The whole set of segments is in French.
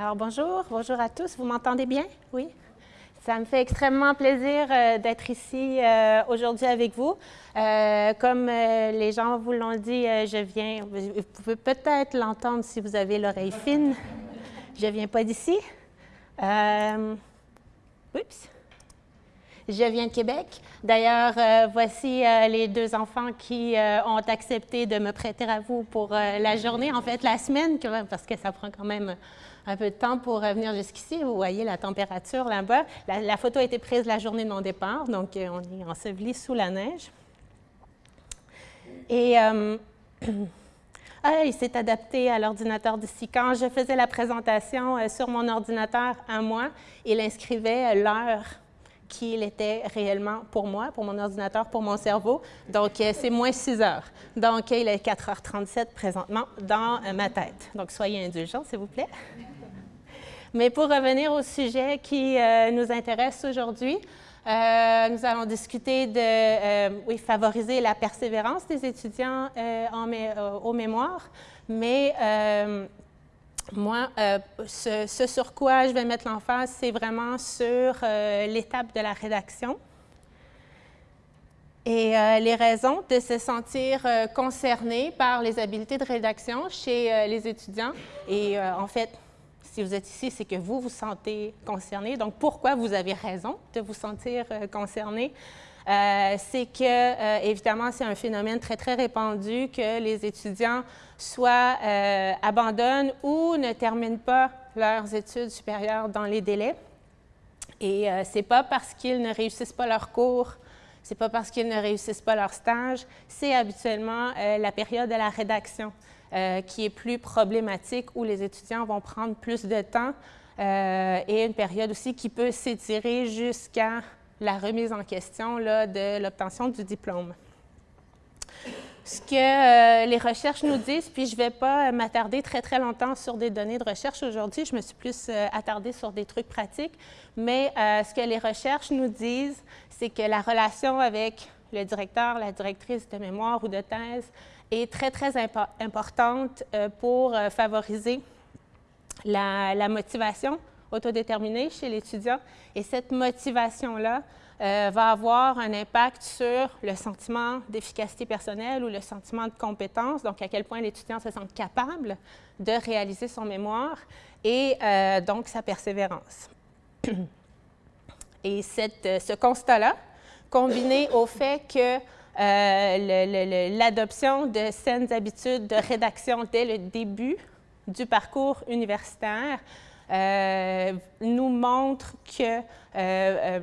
Alors bonjour, bonjour à tous. Vous m'entendez bien? Oui? Ça me fait extrêmement plaisir euh, d'être ici euh, aujourd'hui avec vous. Euh, comme les gens vous l'ont dit, je viens, vous pouvez peut-être l'entendre si vous avez l'oreille fine. Je viens pas d'ici. oups. Je viens de Québec. D'ailleurs, voici les deux enfants qui ont accepté de me prêter à vous pour la journée, en fait la semaine, parce que ça prend quand même un peu de temps pour revenir jusqu'ici. Vous voyez la température là-bas. La, photo a été prise la journée de mon départ, donc euh, on est enseveli sous la neige. Et euh, ah, il s'est adapté à l'ordinateur d'ici. Quand je faisais la présentation euh, sur mon ordinateur à moi, il inscrivait l'heure qu'il était réellement pour moi, pour mon ordinateur, pour mon cerveau. Donc, c'est moins 6 heures. Donc, il est 4h37 présentement dans ma tête. Donc, soyez indulgents, s'il vous plaît. Mais pour revenir au sujet qui euh, nous intéresse aujourd'hui, euh, nous allons discuter de euh, oui, favoriser la persévérance des étudiants en au mémoire, mais moi, ce, ce, sur quoi je vais mettre l'emphase, c'est vraiment sur l'étape de la rédaction et les raisons de se sentir concerné par les habiletés de rédaction chez les étudiants. Et en fait, si vous êtes ici, c'est que vous vous sentez concerné. Donc, pourquoi vous avez raison de vous sentir euh, concerné? Euh, c'est que, euh, évidemment, c'est un phénomène très, très répandu que les étudiants soit abandonnent ou ne terminent pas leurs études supérieures dans les délais. Et ce n'est pas parce qu'ils ne réussissent pas leur cours, c'est pas parce qu'ils ne réussissent pas leur stage, c'est habituellement la période de la rédaction. Euh, qui est plus problématique, où les étudiants vont prendre plus de temps euh, et une période aussi qui peut s'étirer jusqu'à la remise en question de l'obtention du diplôme. Ce que euh, les recherches nous disent, puis je ne vais pas m'attarder très, très longtemps sur des données de recherche aujourd'hui, je me suis plus attardée sur des trucs pratiques, mais ce que les recherches nous disent, c'est que la relation avec le directeur, la directrice de mémoire ou de thèse est très, très importante euh, pour euh, favoriser la, motivation autodéterminée chez l'étudiant. Et cette motivation-là euh, va avoir un impact sur le sentiment d'efficacité personnelle ou le sentiment de compétence, donc à quel point l'étudiant se sent capable de réaliser son mémoire et donc sa persévérance. Et cette, ce constat-là, combiné au fait que l'adoption de saines habitudes de rédaction dès le début du parcours universitaire euh, nous montre que euh,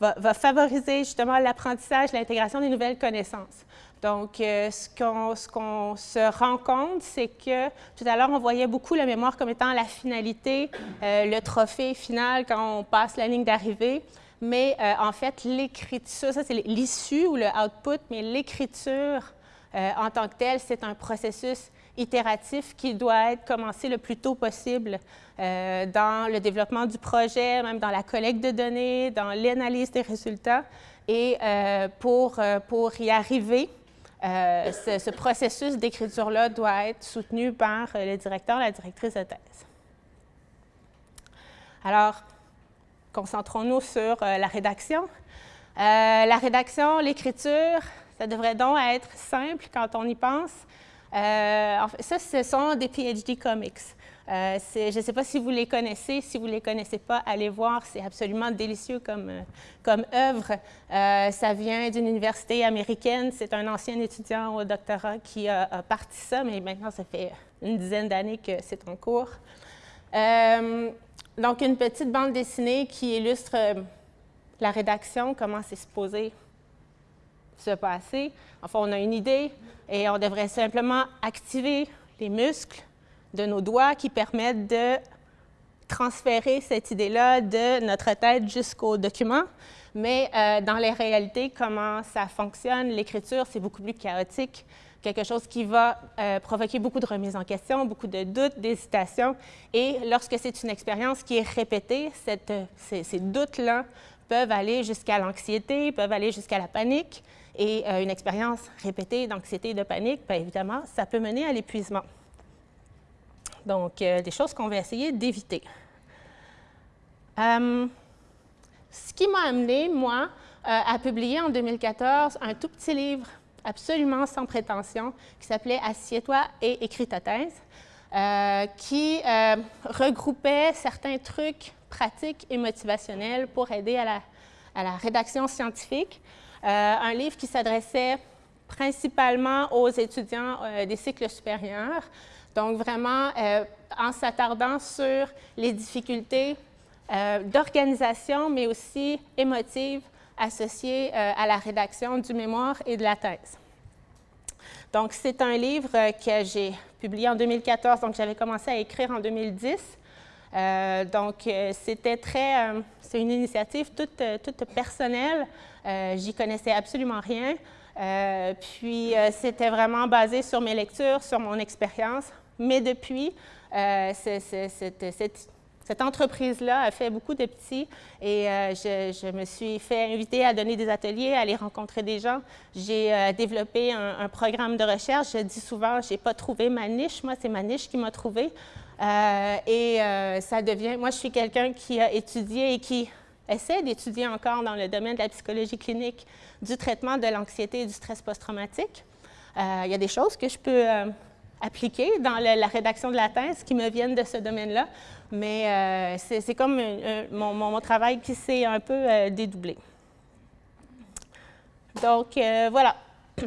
va, favoriser justement l'apprentissage, l'intégration des nouvelles connaissances. Donc, ce qu'on se rend compte, c'est que tout à l'heure, on voyait beaucoup la mémoire comme étant la finalité, le trophée final quand on passe la ligne d'arrivée mais euh, en fait, l'écriture, ça c'est l'issue ou le output, mais l'écriture euh, en tant que telle, c'est un processus itératif qui doit être commencé le plus tôt possible euh, dans le développement du projet, même dans la collecte de données, dans l'analyse des résultats. Et pour, pour y arriver, ce, ce, processus d'écriture-là doit être soutenu par le directeur, la directrice de thèse. Alors, concentrons-nous sur euh, la rédaction. Euh, la rédaction, l'écriture, ça devrait donc être simple quand on y pense. Euh, ça, ce sont des PhD comics. je ne sais pas si vous les connaissez. Si vous ne les connaissez pas, allez voir. C'est absolument délicieux comme, œuvre. ça vient d'une université américaine. C'est un ancien étudiant au doctorat qui a, a, parti ça, mais maintenant, ça fait une dizaine d'années que c'est en cours. Donc, une petite bande dessinée qui illustre euh, la rédaction, comment c'est supposé se passer. Enfin, on a une idée et on devrait simplement activer les muscles de nos doigts qui permettent de transférer cette idée-là de notre tête jusqu'au document. Mais euh, dans les réalités, comment ça fonctionne, l'écriture, c'est beaucoup plus chaotique quelque chose qui va euh, provoquer beaucoup de remises en question, beaucoup de doutes, d'hésitations. Et lorsque c'est une expérience qui est répétée, cette, ces, doutes-là peuvent aller jusqu'à l'anxiété, peuvent aller jusqu'à la panique. Et euh, une expérience répétée d'anxiété et de panique, bien évidemment, ça peut mener à l'épuisement. Donc, des choses qu'on va essayer d'éviter. ce qui m'a amené, moi, à publier en 2014 un tout petit livre absolument sans prétention qui s'appelait Assieds-toi et écris ta thèse, qui regroupait certains trucs pratiques et motivationnels pour aider à la, rédaction scientifique. un livre qui s'adressait principalement aux étudiants euh, des cycles supérieurs. Donc, vraiment, euh, en s'attardant sur les difficultés euh, d'organisation, mais aussi émotives associées à la rédaction du mémoire et de la thèse. Donc, c'est un livre que j'ai publié en 2014, donc j'avais commencé à écrire en 2010. donc, c'était très, c'est une initiative toute, toute personnelle. J'y connaissais absolument rien. Euh, puis, euh, c'était vraiment basé sur mes lectures, sur mon expérience. Mais depuis, euh, cette, entreprise-là a fait beaucoup de petits et je, me suis fait inviter à donner des ateliers, à aller rencontrer des gens. J'ai développé un, programme de recherche. Je dis souvent, je n'ai pas trouvé ma niche. Moi, c'est ma niche qui m'a trouvé. et ça devient, moi, je suis quelqu'un qui a étudié et qui essaie d'étudier encore dans le domaine de la psychologie clinique du traitement de l'anxiété et du stress post-traumatique. Euh, il y a des choses que je peux euh, appliquer dans la rédaction de la thèse qui me viennent de ce domaine-là, mais euh, c'est comme mon, travail qui s'est un peu dédoublé. Donc, voilà.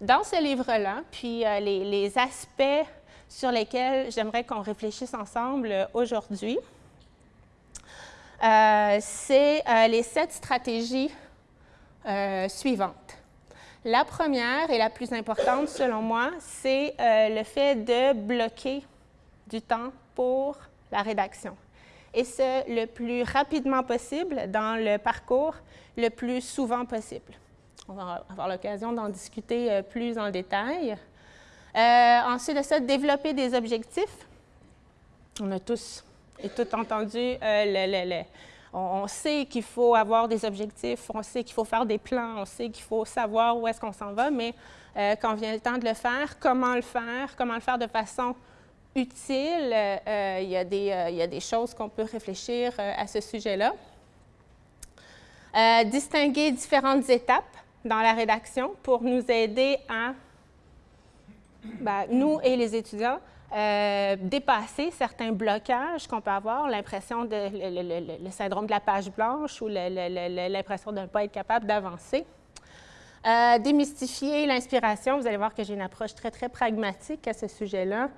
Dans ce livre-là, puis les, aspects sur lesquels j'aimerais qu'on réfléchisse ensemble aujourd'hui, c'est les sept stratégies euh, suivantes. La première et la plus importante, selon moi, c'est euh, le fait de bloquer du temps pour la rédaction. Et ce, le plus rapidement possible dans le parcours, le plus souvent possible. On va avoir l'occasion d'en discuter euh, plus en détail. ensuite de ça, développer des objectifs. On a tous et toutes entendu le, on, sait qu'il faut avoir des objectifs, on sait qu'il faut faire des plans, on sait qu'il faut savoir où est-ce qu'on s'en va, mais euh, quand vient le temps de le faire, comment le faire, comment le faire de façon utile, euh, il, y a des, euh, il, y a des, choses qu'on peut réfléchir à ce sujet-là. distinguer différentes étapes dans la rédaction pour nous aider à, ben, nous et les étudiants, euh, dépasser certains blocages qu'on peut avoir, l'impression de le, syndrome de la page blanche ou l'impression de ne pas être capable d'avancer. Euh, démystifier l'inspiration, vous allez voir que j'ai une approche très, très pragmatique à ce sujet-là.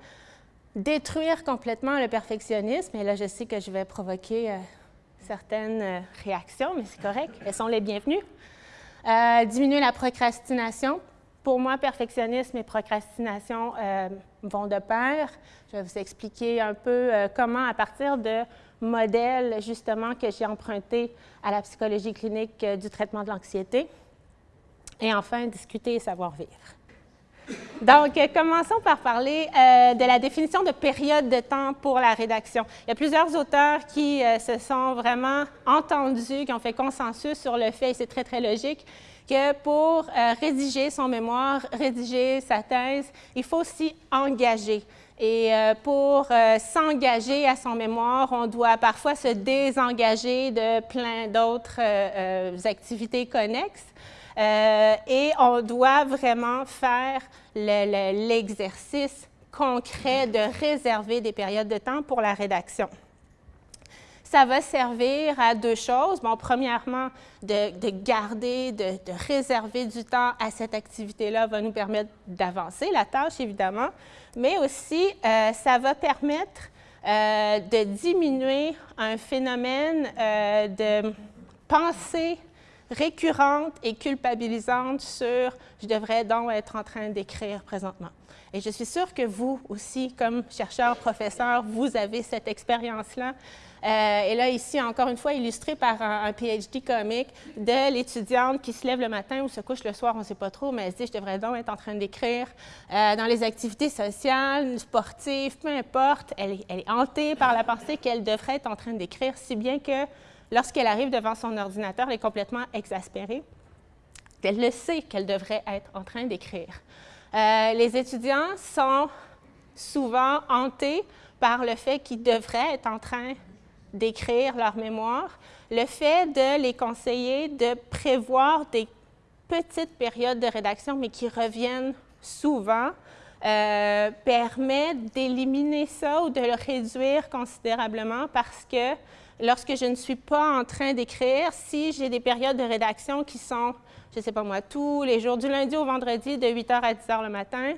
Détruire complètement le perfectionnisme, et là, je sais que je vais provoquer euh, certaines réactions, mais c'est correct, elles sont les bienvenues. diminuer la procrastination, pour moi, perfectionnisme et procrastination euh, vont de pair. Je vais vous expliquer un peu euh, comment, à partir de modèles justement que j'ai empruntés à la psychologie clinique euh, du traitement de l'anxiété. Et enfin, discuter et savoir vivre. Donc, commençons par parler de la définition de période de temps pour la rédaction. Il y a plusieurs auteurs qui se sont vraiment entendus, qui ont fait consensus sur le fait, et c'est très, très logique, que pour euh, rédiger son mémoire, rédiger sa thèse, il faut s'y engager. Et euh, pour euh, s'engager à son mémoire, on doit parfois se désengager de plein d'autres activités connexes. Et on doit vraiment faire l'exercice concret de réserver des périodes de temps pour la rédaction ça va servir à deux choses. Bon, premièrement, de, garder, de, réserver du temps à cette activité-là va nous permettre d'avancer la tâche, évidemment, mais aussi, euh, ça va permettre euh, de diminuer un phénomène euh, de pensée récurrente et culpabilisante sur « je devrais donc être en train d'écrire présentement ». Et je suis sûre que vous aussi, comme chercheur, professeur, vous avez cette expérience-là. Euh, et là, ici, encore une fois, illustré par un, PhD comique de l'étudiante qui se lève le matin ou se couche le soir, on ne sait pas trop, mais elle se dit, je devrais donc être en train d'écrire euh, dans les activités sociales, sportives, peu importe. Elle est, elle est hantée par la pensée qu'elle devrait être en train d'écrire, si bien que lorsqu'elle arrive devant son ordinateur, elle est complètement exaspérée. Elle le sait qu'elle devrait être en train d'écrire. Euh, les étudiants sont souvent hantés par le fait qu'ils devraient être en train d'écrire leur mémoire, le fait de les conseiller de prévoir des petites périodes de rédaction, mais qui reviennent souvent, euh, permet d'éliminer ça ou de le réduire considérablement parce que lorsque je ne suis pas en train d'écrire, si j'ai des périodes de rédaction qui sont, je ne sais pas moi, tous les jours, du lundi au vendredi, de 8 h à 10 h le matin,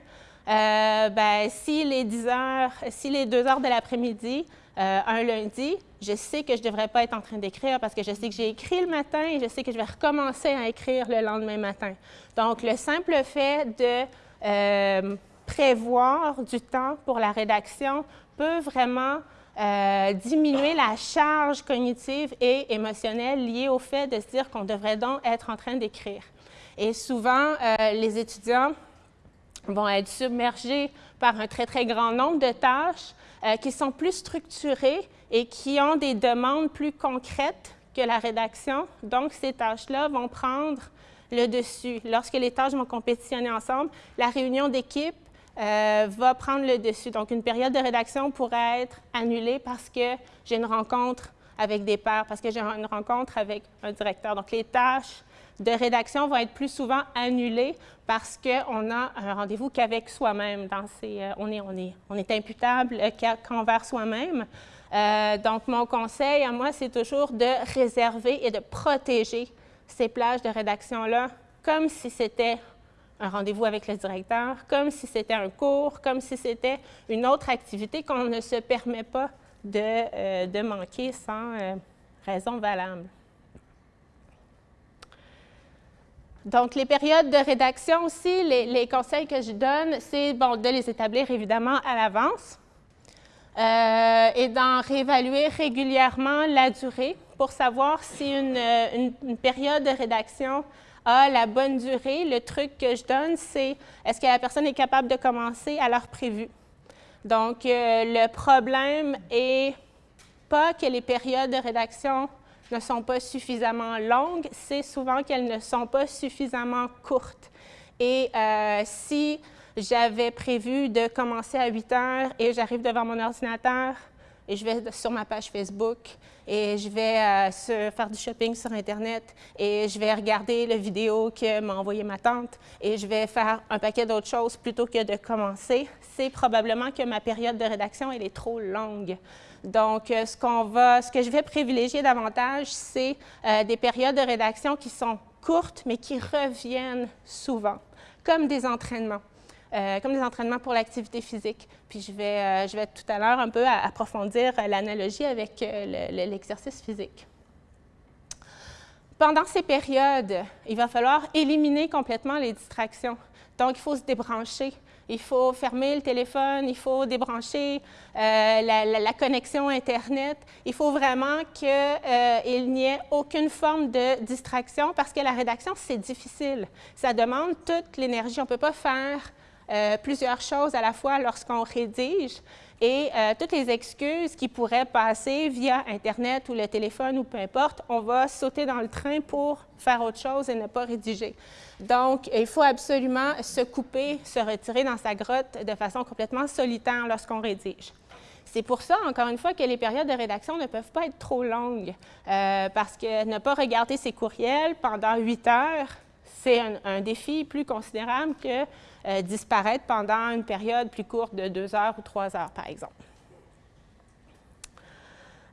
euh, ben, si les 10 heures, si les 2 heures de l'après-midi, euh, un lundi, je sais que je ne devrais pas être en train d'écrire parce que je sais que j'ai écrit le matin et je sais que je vais recommencer à écrire le lendemain matin. Donc, le simple fait de euh, prévoir du temps pour la rédaction peut vraiment euh, diminuer la charge cognitive et émotionnelle liée au fait de se dire qu'on devrait donc être en train d'écrire. Et souvent, les étudiants vont être submergés par un très, très grand nombre de tâches euh, qui sont plus structurées et qui ont des demandes plus concrètes que la rédaction. Donc, ces tâches-là vont prendre le dessus. Lorsque les tâches vont compétitionner ensemble, la réunion d'équipe euh, va prendre le dessus. Donc, une période de rédaction pourrait être annulée parce que j'ai une rencontre avec des pairs, parce que j'ai une rencontre avec un directeur. Donc, les tâches de rédaction vont être plus souvent annulées parce qu'on a un rendez-vous qu'avec soi-même. Euh, on, est, on, est, on est imputable qu'envers soi-même. Euh, donc, mon conseil à moi, c'est toujours de réserver et de protéger ces plages de rédaction-là comme si c'était un rendez-vous avec le directeur, comme si c'était un cours, comme si c'était une autre activité qu'on ne se permet pas de, euh, de manquer sans raison valable. Donc, les périodes de rédaction aussi, les, conseils que je donne, c'est de les établir évidemment à l'avance euh, et d'en réévaluer régulièrement la durée pour savoir si une, période de rédaction a la bonne durée. Le truc que je donne, c'est est-ce que la personne est capable de commencer à l'heure prévue? Donc, euh, le problème est pas que les périodes de rédaction ne sont pas suffisamment longues, c'est souvent qu'elles ne sont pas suffisamment courtes. Et euh, si j'avais prévu de commencer à 8 heures et j'arrive devant mon ordinateur et je vais sur ma page Facebook et je vais euh, faire du shopping sur Internet et je vais regarder la vidéo que m'a envoyée ma tante et je vais faire un paquet d'autres choses plutôt que de commencer, c'est probablement que ma période de rédaction elle est trop longue. Donc, euh, ce, va, ce que je vais privilégier davantage, c'est euh, des périodes de rédaction qui sont courtes, mais qui reviennent souvent, comme des entraînements. Euh, comme des entraînements pour l'activité physique. Puis je vais, je vais tout à l'heure un peu approfondir l'analogie avec l'exercice physique. Pendant ces périodes, il va falloir éliminer complètement les distractions. Donc, il faut se débrancher il faut fermer le téléphone, il faut débrancher euh, la, connexion Internet. Il faut vraiment qu'il euh, n'y ait aucune forme de distraction parce que la rédaction, c'est difficile. Ça demande toute l'énergie. On ne peut pas faire euh, plusieurs choses à la fois lorsqu'on rédige et toutes les excuses qui pourraient passer via Internet ou le téléphone ou peu importe, on va sauter dans le train pour faire autre chose et ne pas rédiger. Donc, il faut absolument se couper, se retirer dans sa grotte de façon complètement solitaire lorsqu'on rédige. C'est pour ça, encore une fois, que les périodes de rédaction ne peuvent pas être trop longues, euh, parce que ne pas regarder ses courriels pendant huit heures, c'est un, défi plus considérable que euh, disparaître pendant une période plus courte de deux heures ou trois heures, par exemple.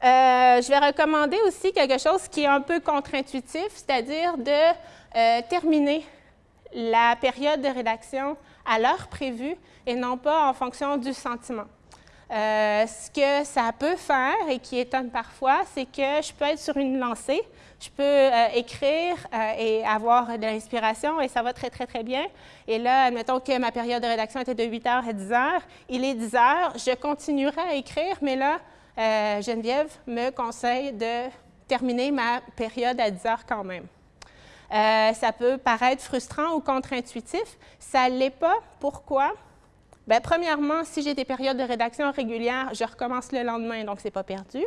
Euh, je vais recommander aussi quelque chose qui est un peu contre-intuitif, c'est-à-dire de terminer la période de rédaction à l'heure prévue et non pas en fonction du sentiment. Euh, ce que ça peut faire et qui étonne parfois, c'est que je peux être sur une lancée, je peux euh, écrire euh, et avoir de l'inspiration et ça va très, très, très bien. Et là, admettons que ma période de rédaction était de 8 heures à 10 heures. Il est 10 heures, je continuerai à écrire, mais là, Geneviève me conseille de terminer ma période à 10 heures quand même. Euh, ça peut paraître frustrant ou contre-intuitif. Ça ne l'est pas. Pourquoi? Bien, premièrement, si j'ai des périodes de rédaction régulières, je recommence le lendemain, donc ce n'est pas perdu.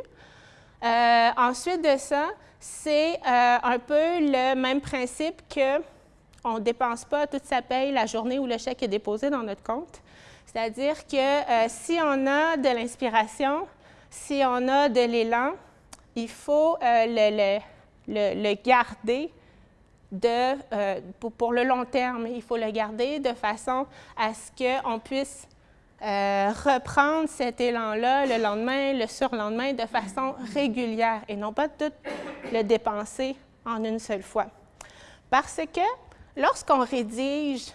Euh, ensuite de ça, c'est euh, un peu le même principe qu'on ne dépense pas toute sa paye la journée où le chèque est déposé dans notre compte. C'est-à-dire que euh, si on a de l'inspiration, si on a de l'élan, il faut le, le, garder de, pour, le long terme. Il faut le garder de façon à ce qu'on puisse euh, reprendre cet élan-là le lendemain, le surlendemain, de façon régulière et non pas tout le dépenser en une seule fois. Parce que lorsqu'on rédige,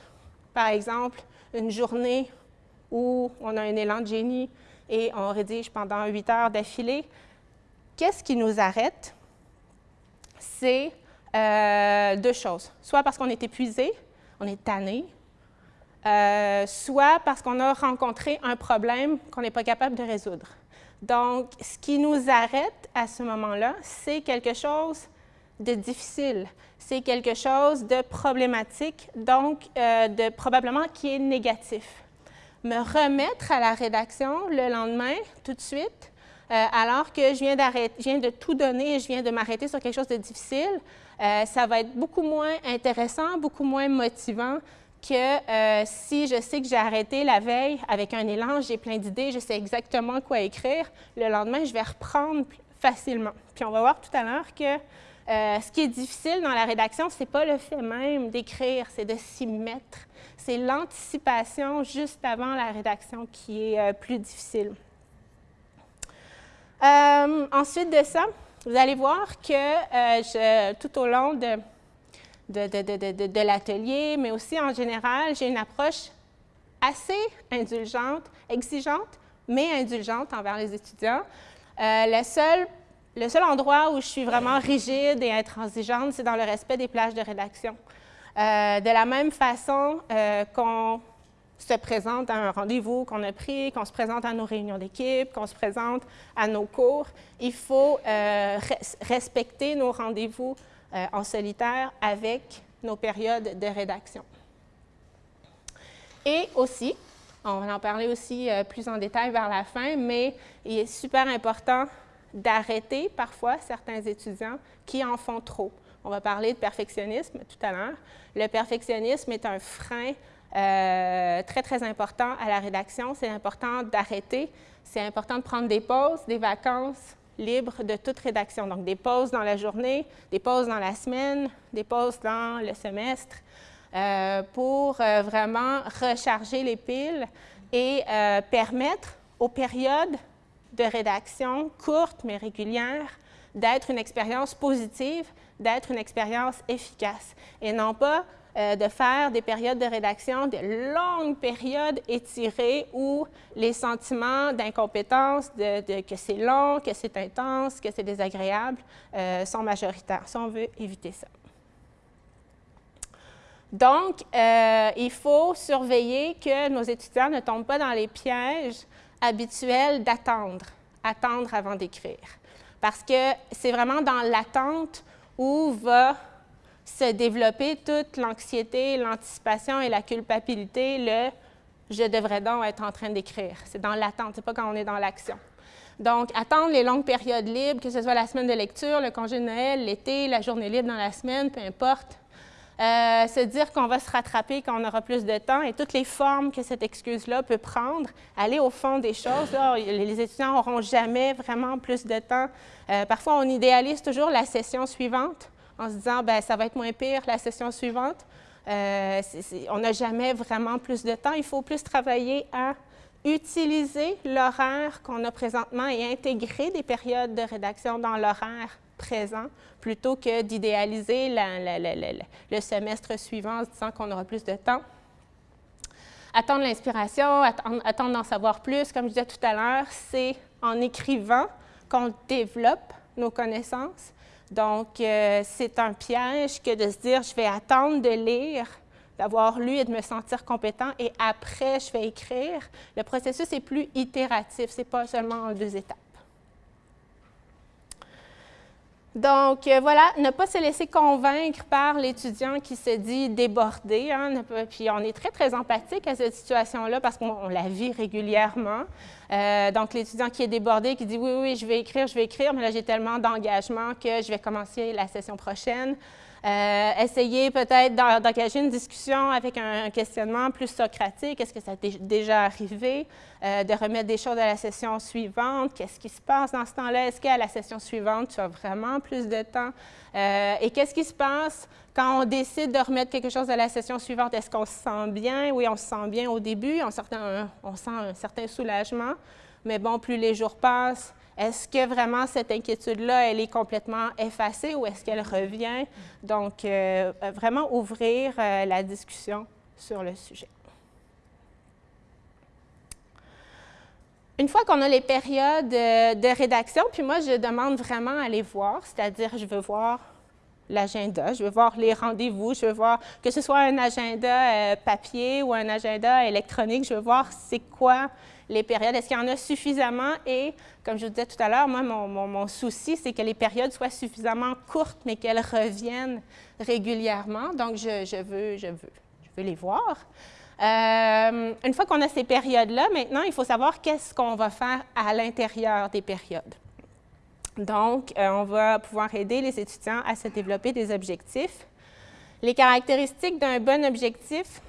par exemple, une journée où on a un élan de génie et on rédige pendant huit heures d'affilée, qu'est-ce qui nous arrête? C'est euh, deux choses. Soit parce qu'on est épuisé, on est tanné, euh, soit parce qu'on a rencontré un problème qu'on n'est pas capable de résoudre. Donc, ce qui nous arrête à ce moment-là, c'est quelque chose de difficile, c'est quelque chose de problématique, donc euh, de probablement qui est négatif. Me remettre à la rédaction le lendemain, tout de suite, euh, alors que je viens, je viens de tout donner et je viens de m'arrêter sur quelque chose de difficile, ça va être beaucoup moins intéressant, beaucoup moins motivant que euh, si je sais que j'ai arrêté la veille avec un élan, j'ai plein d'idées, je sais exactement quoi écrire, le lendemain, je vais reprendre facilement. Puis on va voir tout à l'heure que euh, ce qui est difficile dans la rédaction, ce n'est pas le fait même d'écrire, c'est de s'y mettre. C'est l'anticipation juste avant la rédaction qui est euh, plus difficile. ensuite de ça, vous allez voir que tout au long de, de, l'atelier, mais aussi en général, j'ai une approche assez indulgente, exigeante, mais indulgente envers les étudiants. Euh, le, seul, le seul endroit où je suis vraiment rigide et intransigeante, c'est dans le respect des plages de rédaction. Euh, de la même façon euh, qu'on se présente à un rendez-vous qu'on a pris, qu'on se présente à nos réunions d'équipe, qu'on se présente à nos cours, il faut respecter nos rendez-vous euh, en solitaire avec nos périodes de rédaction. Et aussi, on va en parler aussi euh, plus en détail vers la fin, mais il est super important d'arrêter parfois certains étudiants qui en font trop. On va parler de perfectionnisme tout à l'heure. Le perfectionnisme est un frein euh, très, très important à la rédaction. C'est important d'arrêter. C'est important de prendre des pauses, des vacances, libre de toute rédaction. Donc, des pauses dans la journée, des pauses dans la semaine, des pauses dans le semestre, euh, pour euh, vraiment recharger les piles et euh, permettre aux périodes de rédaction courtes mais régulières d'être une expérience positive, d'être une expérience efficace et non pas euh, de faire des périodes de rédaction, de longues périodes étirées où les sentiments d'incompétence, de, que c'est long, que c'est intense, que c'est désagréable, euh, sont majoritaires. Si on veut éviter ça. Donc, euh, il faut surveiller que nos étudiants ne tombent pas dans les pièges habituels d'attendre, attendre avant d'écrire. Parce que c'est vraiment dans l'attente où va se développer toute l'anxiété, l'anticipation et la culpabilité, le « je devrais donc être en train d'écrire ». C'est dans l'attente, c'est pas quand on est dans l'action. Donc, attendre les longues périodes libres, que ce soit la semaine de lecture, le congé de Noël, l'été, la journée libre dans la semaine, peu importe. Euh, se dire qu'on va se rattraper quand on aura plus de temps et toutes les formes que cette excuse-là peut prendre, aller au fond des choses. les étudiants n'auront jamais vraiment plus de temps. Euh, parfois, on idéalise toujours la session suivante en se disant, ben ça va être moins pire la session suivante. Euh, on n'a jamais vraiment plus de temps. Il faut plus travailler à utiliser l'horaire qu'on a présentement et intégrer des périodes de rédaction dans l'horaire présent plutôt que d'idéaliser le semestre suivant en se disant qu'on aura plus de temps. Attendre l'inspiration, attendre d'en savoir plus, comme je disais tout à l'heure, c'est en écrivant qu'on développe nos connaissances donc, euh, c'est un piège que de se dire, je vais attendre de lire, d'avoir lu et de me sentir compétent, et après, je vais écrire. Le processus est plus itératif, ce n'est pas seulement en deux étapes. Donc, euh, voilà, ne pas se laisser convaincre par l'étudiant qui se dit débordé. Hein, puis on est très, très empathique à cette situation-là parce qu'on la vit régulièrement. Euh, donc, l'étudiant qui est débordé, qui dit oui, oui, je vais écrire, je vais écrire, mais là, j'ai tellement d'engagement que je vais commencer la session prochaine. Euh, essayez peut-être d'engager une discussion avec un, questionnement plus socratique. Est-ce que ça t'est déjà arrivé? Euh, de remettre des choses à la session suivante? Qu'est-ce qui se passe dans ce temps-là? Est-ce qu'à la session suivante, tu as vraiment plus de temps? Euh, et qu'est-ce qui se passe quand on décide de remettre quelque chose à la session suivante? Est-ce qu'on se sent bien? Oui, on se sent bien au début. On, sent un certain soulagement. Mais bon, plus les jours passent, est-ce que vraiment cette inquiétude-là, elle est complètement effacée ou est-ce qu'elle revient? Donc, euh, vraiment ouvrir euh, la discussion sur le sujet. Une fois qu'on a les périodes euh, de rédaction, puis moi, je demande vraiment à les voir, c'est-à-dire je veux voir l'agenda, je veux voir les rendez-vous, je veux voir que ce soit un agenda papier ou un agenda électronique, je veux voir c'est quoi les périodes, est-ce qu'il y en a suffisamment? Et comme je vous disais tout à l'heure, moi, mon, souci, c'est que les périodes soient suffisamment courtes, mais qu'elles reviennent régulièrement. Donc, je, veux, je, veux, je veux les voir. Euh, une fois qu'on a ces périodes-là, maintenant, il faut savoir qu'est-ce qu'on va faire à l'intérieur des périodes. Donc, euh, on va pouvoir aider les étudiants à se développer des objectifs. Les caractéristiques d'un bon objectif,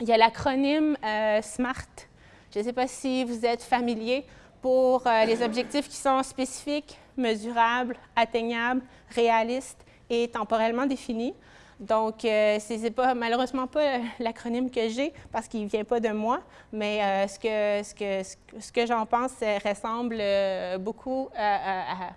il y a l'acronyme euh, SMART je ne sais pas si vous êtes familier pour euh, les objectifs qui sont spécifiques, mesurables, atteignables, réalistes et temporellement définis. Donc, euh, ce n'est pas, malheureusement pas euh, l'acronyme que j'ai parce qu'il ne vient pas de moi, mais ce que, ce que, ce que j'en pense ressemble beaucoup à,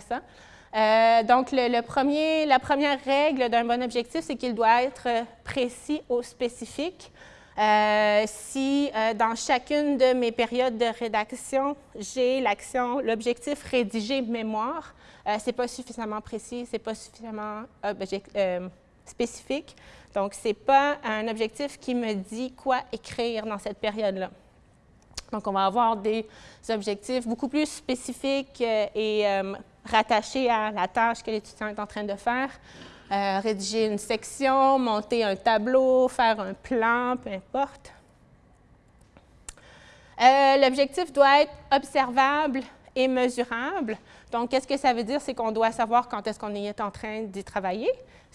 ça. donc, le, premier, la première règle d'un bon objectif, c'est qu'il doit être précis ou spécifique. Euh, si euh, dans chacune de mes périodes de rédaction, j'ai l'action, l'objectif rédiger mémoire, euh, ce n'est pas suffisamment précis, ce n'est pas suffisamment spécifique. Donc, ce n'est pas un objectif qui me dit quoi écrire dans cette période-là. Donc, on va avoir des objectifs beaucoup plus spécifiques et rattachés à la tâche que l'étudiant est en train de faire. Euh, rédiger une section, monter un tableau, faire un plan, peu importe. Euh, l'objectif doit être observable et mesurable. Donc, qu'est-ce que ça veut dire? C'est qu'on doit savoir quand est-ce qu'on est en train d'y travailler.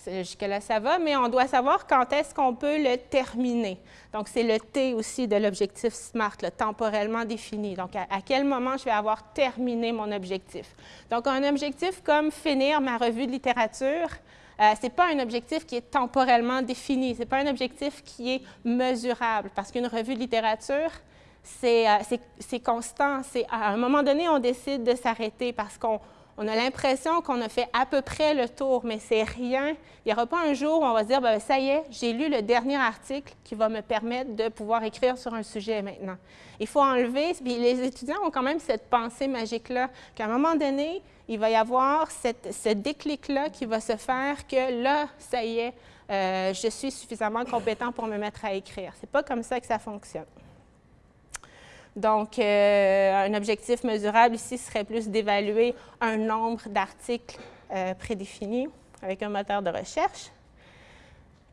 Jusque-là, ça va, mais on doit savoir quand est-ce qu'on peut le terminer. Donc, c'est le T aussi de l'objectif SMART, le temporellement défini. Donc, à, quel moment je vais avoir terminé mon objectif? Donc, un objectif comme finir ma revue de littérature, euh, ce n'est pas un objectif qui est temporellement défini, ce n'est pas un objectif qui est mesurable, parce qu'une revue de littérature, c'est euh, constant. À un moment donné, on décide de s'arrêter parce qu'on on a l'impression qu'on a fait à peu près le tour, mais c'est rien. Il n'y aura pas un jour où on va se dire, ben, ça y est, j'ai lu le dernier article qui va me permettre de pouvoir écrire sur un sujet maintenant. Il faut enlever, les étudiants ont quand même cette pensée magique-là, qu'à un moment donné, il va y avoir ce déclic-là qui va se faire que là, ça y est, euh, je suis suffisamment compétent pour me mettre à écrire. Ce n'est pas comme ça que ça fonctionne. Donc, euh, un objectif mesurable ici serait plus d'évaluer un nombre d'articles euh, prédéfinis avec un moteur de recherche.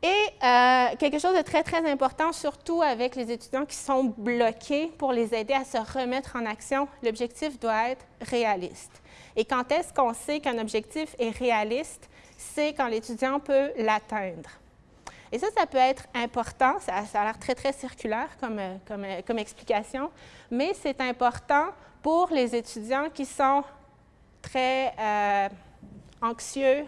Et euh, quelque chose de très, très important, surtout avec les étudiants qui sont bloqués, pour les aider à se remettre en action, l'objectif doit être réaliste. Et quand est-ce qu'on sait qu'un objectif est réaliste? C'est quand l'étudiant peut l'atteindre. Et ça, ça peut être important, ça, a l'air très, très circulaire comme, euh, comme, euh, comme explication, mais c'est important pour les étudiants qui sont très euh, anxieux,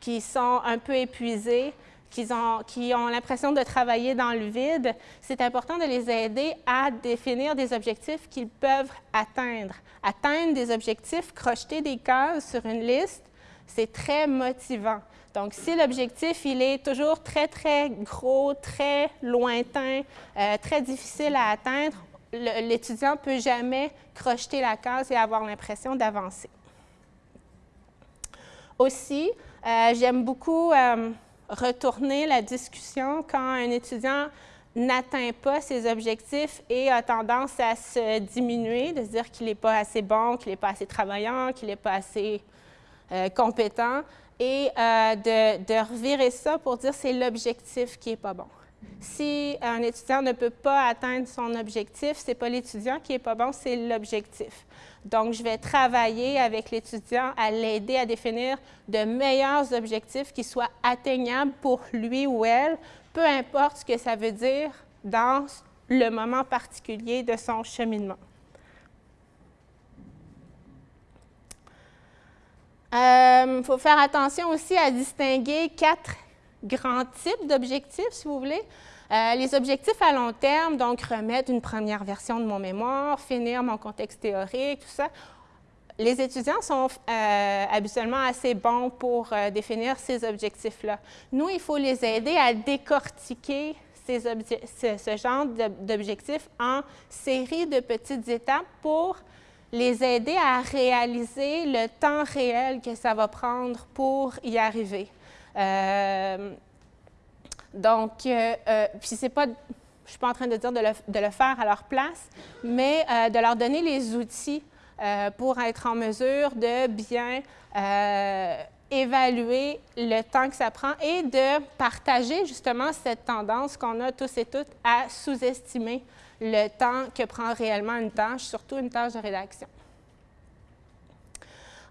qui sont un peu épuisés, qui ont, qui ont l'impression de travailler dans le vide, c'est important de les aider à définir des objectifs qu'ils peuvent atteindre. Atteindre des objectifs, crocheter des cases sur une liste, c'est très motivant. Donc, si l'objectif, il est toujours très, très gros, très lointain, euh, très difficile à atteindre, l'étudiant ne peut jamais crocheter la case et avoir l'impression d'avancer. Aussi, euh, j'aime beaucoup euh, retourner la discussion quand un étudiant n'atteint pas ses objectifs et a tendance à se diminuer, de se dire qu'il n'est pas assez bon, qu'il n'est pas assez travaillant, qu'il n'est pas assez compétent et euh, de, revirer ça pour dire c'est l'objectif qui n'est pas bon. Si un étudiant ne peut pas atteindre son objectif, ce n'est pas l'étudiant qui n'est pas bon, c'est l'objectif. Donc, je vais travailler avec l'étudiant à l'aider à définir de meilleurs objectifs qui soient atteignables pour lui ou elle, peu importe ce que ça veut dire dans le moment particulier de son cheminement. Il euh, faut faire attention aussi à distinguer quatre grands types d'objectifs, si vous voulez. Euh, les objectifs à long terme, donc remettre une première version de mon mémoire, finir mon contexte théorique, tout ça. Les étudiants sont euh, habituellement assez bons pour définir ces objectifs-là. Nous, il faut les aider à décortiquer ce, genre d'objectifs en série de petites étapes pour les aider à réaliser le temps réel que ça va prendre pour y arriver. Donc, euh, euh, puis c'est pas, je suis pas en train de dire de le, faire à leur place, mais euh, de leur donner les outils pour être en mesure de bien évaluer le temps que ça prend et de partager justement cette tendance qu'on a tous et toutes à sous-estimer le temps que prend réellement une tâche, surtout une tâche de rédaction.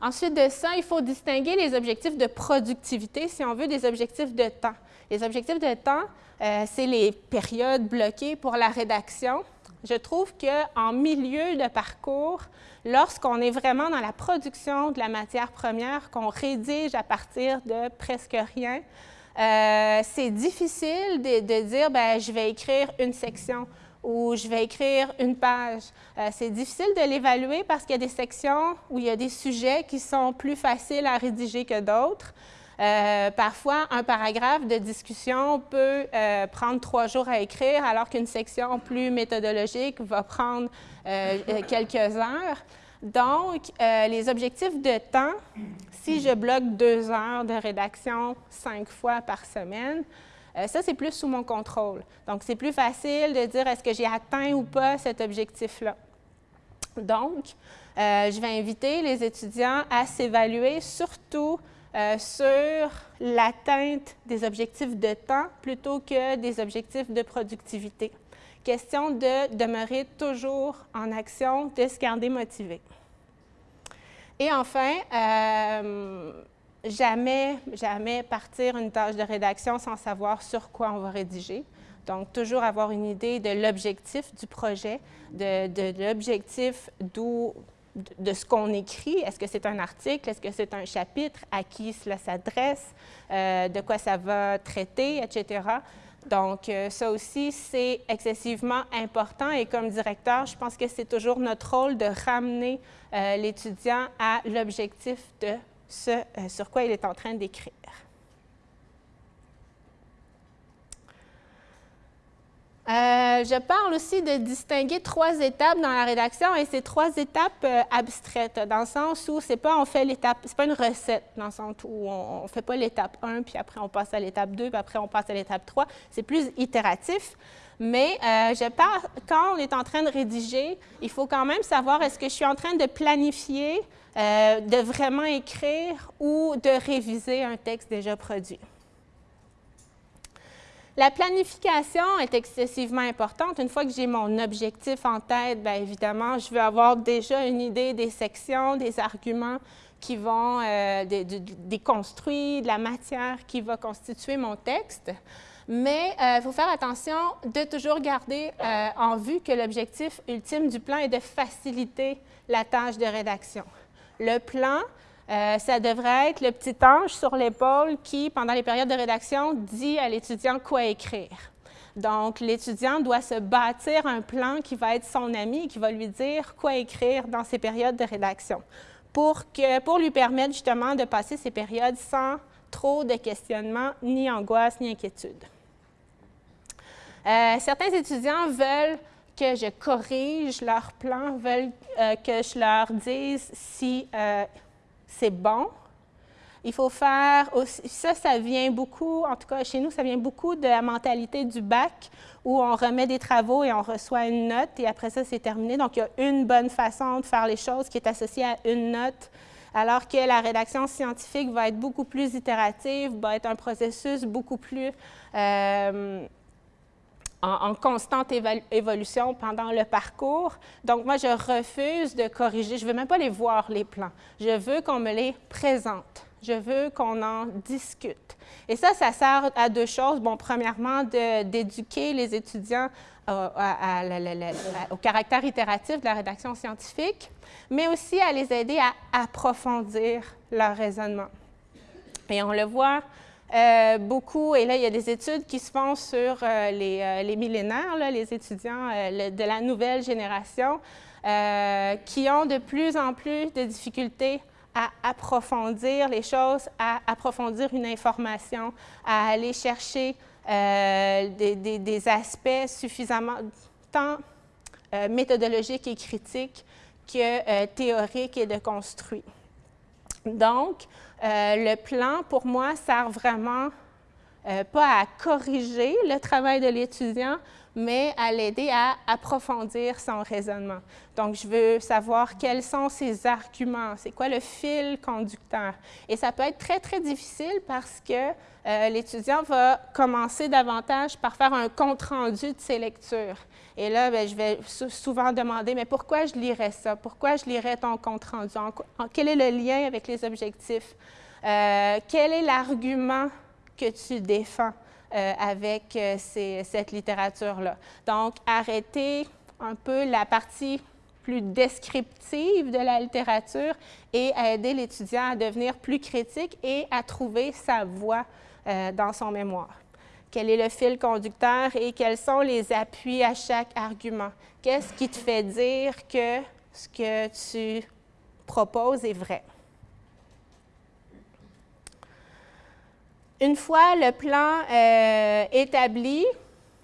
Ensuite de ça, il faut distinguer les objectifs de productivité, si on veut, des objectifs de temps. Les objectifs de temps, euh, c'est les périodes bloquées pour la rédaction. Je trouve qu'en milieu de parcours, lorsqu'on est vraiment dans la production de la matière première, qu'on rédige à partir de presque rien, euh, c'est difficile de, dire ben, je vais écrire une section ou je vais écrire une page. Euh, c'est difficile de l'évaluer parce qu'il y a des sections où il y a des sujets qui sont plus faciles à rédiger que d'autres. Euh, parfois, un paragraphe de discussion peut euh, prendre trois jours à écrire, alors qu'une section plus méthodologique va prendre quelques heures. Donc, les objectifs de temps, si je bloque deux heures de rédaction cinq fois par semaine, ça, c'est plus sous mon contrôle. Donc, c'est plus facile de dire est-ce que j'ai atteint ou pas cet objectif-là? Donc, je vais inviter les étudiants à s'évaluer surtout euh, sur l'atteinte des objectifs de temps plutôt que des objectifs de productivité. Question de demeurer toujours en action, de se garder motivé. Et enfin, euh, jamais, jamais partir une tâche de rédaction sans savoir sur quoi on va rédiger. Donc, toujours avoir une idée de l'objectif du projet, de, l'objectif d'où de ce qu'on écrit. Est-ce que c'est un article? Est-ce que c'est un chapitre? À qui cela s'adresse? Euh, de quoi ça va traiter, etc. Donc, euh, ça aussi, c'est excessivement important et comme directeur, je pense que c'est toujours notre rôle de ramener euh, l'étudiant à l'objectif de ce sur quoi il est en train d'écrire. Euh, je parle aussi de distinguer trois étapes dans la rédaction et ces trois étapes euh, abstraites, dans le sens où c'est pas on fait l'étape, c'est pas une recette, dans le sens où on, ne fait pas l'étape 1, puis après on passe à l'étape 2, puis après on passe à l'étape 3. C'est plus itératif. Mais euh, je parle, quand on est en train de rédiger, il faut quand même savoir est-ce que je suis en train de planifier, de vraiment écrire ou de réviser un texte déjà produit. La planification est excessivement importante. Une fois que j'ai mon objectif en tête, bien évidemment, je veux avoir déjà une idée des sections, des arguments qui vont, euh, des, construits, de la matière qui va constituer mon texte. Mais il euh, faut faire attention de toujours garder euh, en vue que l'objectif ultime du plan est de faciliter la tâche de rédaction. Le plan, euh, ça devrait être le petit ange sur l'épaule qui, pendant les périodes de rédaction, dit à l'étudiant quoi écrire. Donc, l'étudiant doit se bâtir un plan qui va être son ami, qui va lui dire quoi écrire dans ces périodes de rédaction, pour, lui permettre justement de passer ces périodes sans trop de questionnements, ni angoisse, ni inquiétude. Euh, certains étudiants veulent que je corrige leur plan, veulent euh, que je leur dise si c'est bon. Il faut faire aussi, ça, ça vient beaucoup, en tout cas chez nous, ça vient beaucoup de la mentalité du bac où on remet des travaux et on reçoit une note et après ça, c'est terminé. Donc, il y a une bonne façon de faire les choses qui est associée à une note, alors que la rédaction scientifique va être beaucoup plus itérative, va être un processus beaucoup plus euh, en, constante évolution pendant le parcours. Donc, moi, je refuse de corriger. Je ne veux même pas les voir, les plans. Je veux qu'on me les présente. Je veux qu'on en discute. Et ça, ça sert à deux choses. Bon, premièrement, d'éduquer les étudiants au caractère itératif de la rédaction scientifique, mais aussi à les aider à approfondir leur raisonnement. Et on le voit euh, beaucoup, et là, il y a des études qui se font sur euh, les, euh, les, millénaires, les étudiants de la nouvelle génération, qui ont de plus en plus de difficultés à approfondir les choses, à approfondir une information, à aller chercher des, des, aspects suffisamment tant méthodologiques et critiques que théoriques et de construits. Donc, euh, le plan, pour moi, sert vraiment euh, pas à corriger le travail de l'étudiant, mais à l'aider à approfondir son raisonnement. Donc, je veux savoir quels sont ses arguments, c'est quoi le fil conducteur. Et ça peut être très, très difficile parce que euh, l'étudiant va commencer davantage par faire un compte-rendu de ses lectures. Et là, ben, je vais souvent demander, mais pourquoi je lirais ça? Pourquoi je lirais ton compte-rendu? quel est le lien avec les objectifs? Euh, quel est l'argument que tu défends euh, avec euh, cette littérature-là? Donc, arrêter un peu la partie plus descriptive de la littérature et aider l'étudiant à devenir plus critique et à trouver sa voie dans son mémoire quel est le fil conducteur et quels sont les appuis à chaque argument. Qu'est-ce qui te fait dire que ce que tu proposes est vrai? Une fois le plan euh, établi,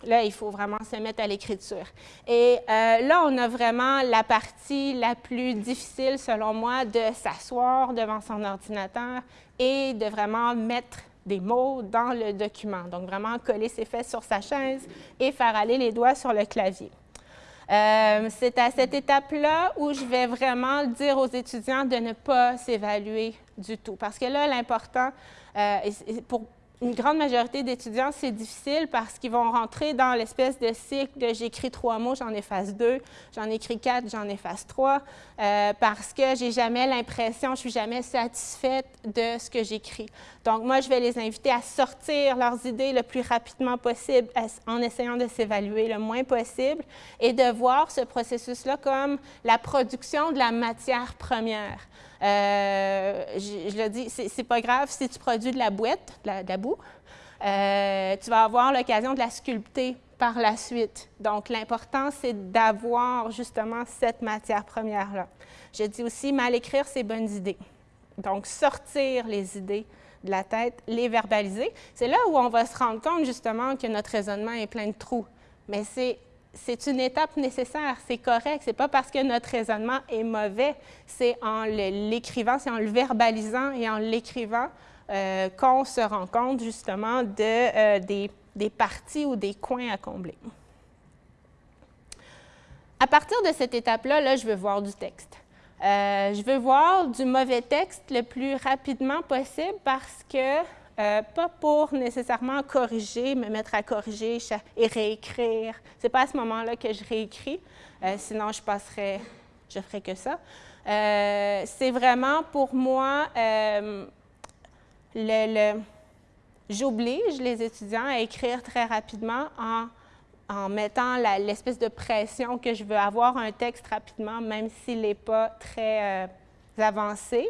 là, il faut vraiment se mettre à l'écriture. Et euh, là, on a vraiment la partie la plus difficile, selon moi, de s'asseoir devant son ordinateur et de vraiment mettre des mots dans le document. Donc, vraiment coller ses fesses sur sa chaise et faire aller les doigts sur le clavier. Euh, c'est à cette étape-là où je vais vraiment dire aux étudiants de ne pas s'évaluer du tout. Parce que là, l'important, euh, pour une grande majorité d'étudiants, c'est difficile parce qu'ils vont rentrer dans l'espèce de cycle de j'écris trois mots, j'en efface deux, j'en écris quatre, j'en efface trois, euh, parce que j'ai jamais l'impression, je suis jamais satisfaite de ce que j'écris. Donc, moi, je vais les inviter à sortir leurs idées le plus rapidement possible en essayant de s'évaluer le moins possible et de voir ce processus-là comme la production de la matière première. Euh, je, le dis, c'est pas grave si tu produis de la boîte, de la, boue, euh, tu vas avoir l'occasion de la sculpter par la suite. Donc, l'important, c'est d'avoir justement cette matière première-là. Je dis aussi, mal écrire, c'est bonnes idées. Donc, sortir les idées de la tête, les verbaliser. C'est là où on va se rendre compte justement que notre raisonnement est plein de trous. Mais c'est c'est une étape nécessaire, c'est correct. C'est pas parce que notre raisonnement est mauvais, c'est en l'écrivant, c'est en le verbalisant et en l'écrivant euh, qu'on se rend compte justement de, euh, des, parties ou des coins à combler. À partir de cette étape-là, là, je veux voir du texte. Euh, je veux voir du mauvais texte le plus rapidement possible parce que euh, pas pour nécessairement corriger, me mettre à corriger et réécrire. Ce n'est pas à ce moment-là que je réécris, euh, sinon je passerais, je ferais que ça. Euh, c'est vraiment pour moi, le, j'oblige les étudiants à écrire très rapidement en, en mettant l'espèce de pression que je veux avoir un texte rapidement, même s'il n'est pas très avancé.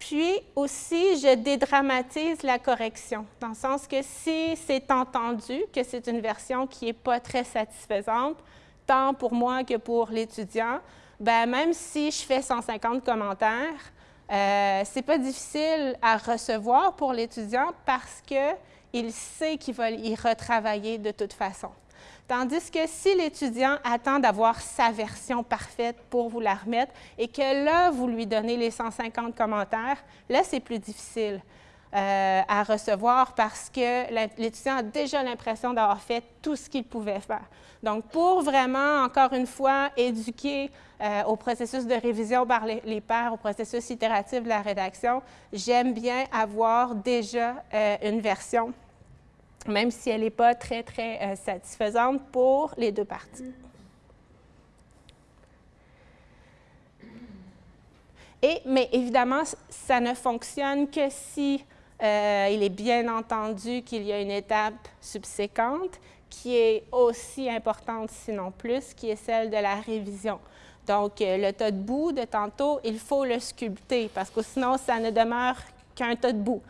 Puis aussi, je dédramatise la correction, dans le sens que si c'est entendu que c'est une version qui n'est pas très satisfaisante, tant pour moi que pour l'étudiant, ben même si je fais 150 commentaires, euh, c'est pas difficile à recevoir pour l'étudiant parce qu'il sait qu'il va y retravailler de toute façon. Tandis que si l'étudiant attend d'avoir sa version parfaite pour vous la remettre et que là, vous lui donnez les 150 commentaires, là, c'est plus difficile euh, à recevoir parce que l'étudiant a déjà l'impression d'avoir fait tout ce qu'il pouvait faire. Donc, pour vraiment, encore une fois, éduquer euh, au processus de révision par les, pairs, au processus itératif de la rédaction, j'aime bien avoir déjà euh, une version même si elle n'est pas très, très euh, satisfaisante pour les deux parties. Et, mais évidemment, ça ne fonctionne que si euh, il est bien entendu qu'il y a une étape subséquente qui est aussi importante, sinon plus, qui est celle de la révision. Donc, euh, le tas de boue de tantôt, il faut le sculpter parce que sinon, ça ne demeure qu'un tas de boue.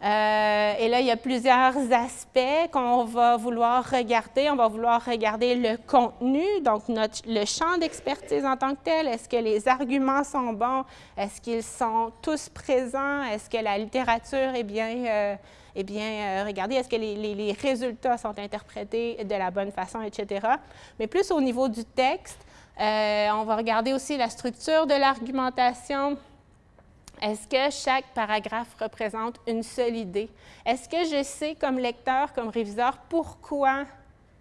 Euh, et là, il y a plusieurs aspects qu'on va vouloir regarder. On va vouloir regarder le contenu, donc notre, le champ d'expertise en tant que tel. Est-ce que les arguments sont bons? Est-ce qu'ils sont tous présents? Est-ce que la littérature est bien, euh, est bien euh, regardée? Est-ce que les, résultats sont interprétés de la bonne façon, etc.? Mais plus au niveau du texte, on va regarder aussi la structure de l'argumentation, est-ce que chaque paragraphe représente une seule idée? Est-ce que je sais comme lecteur, comme réviseur, pourquoi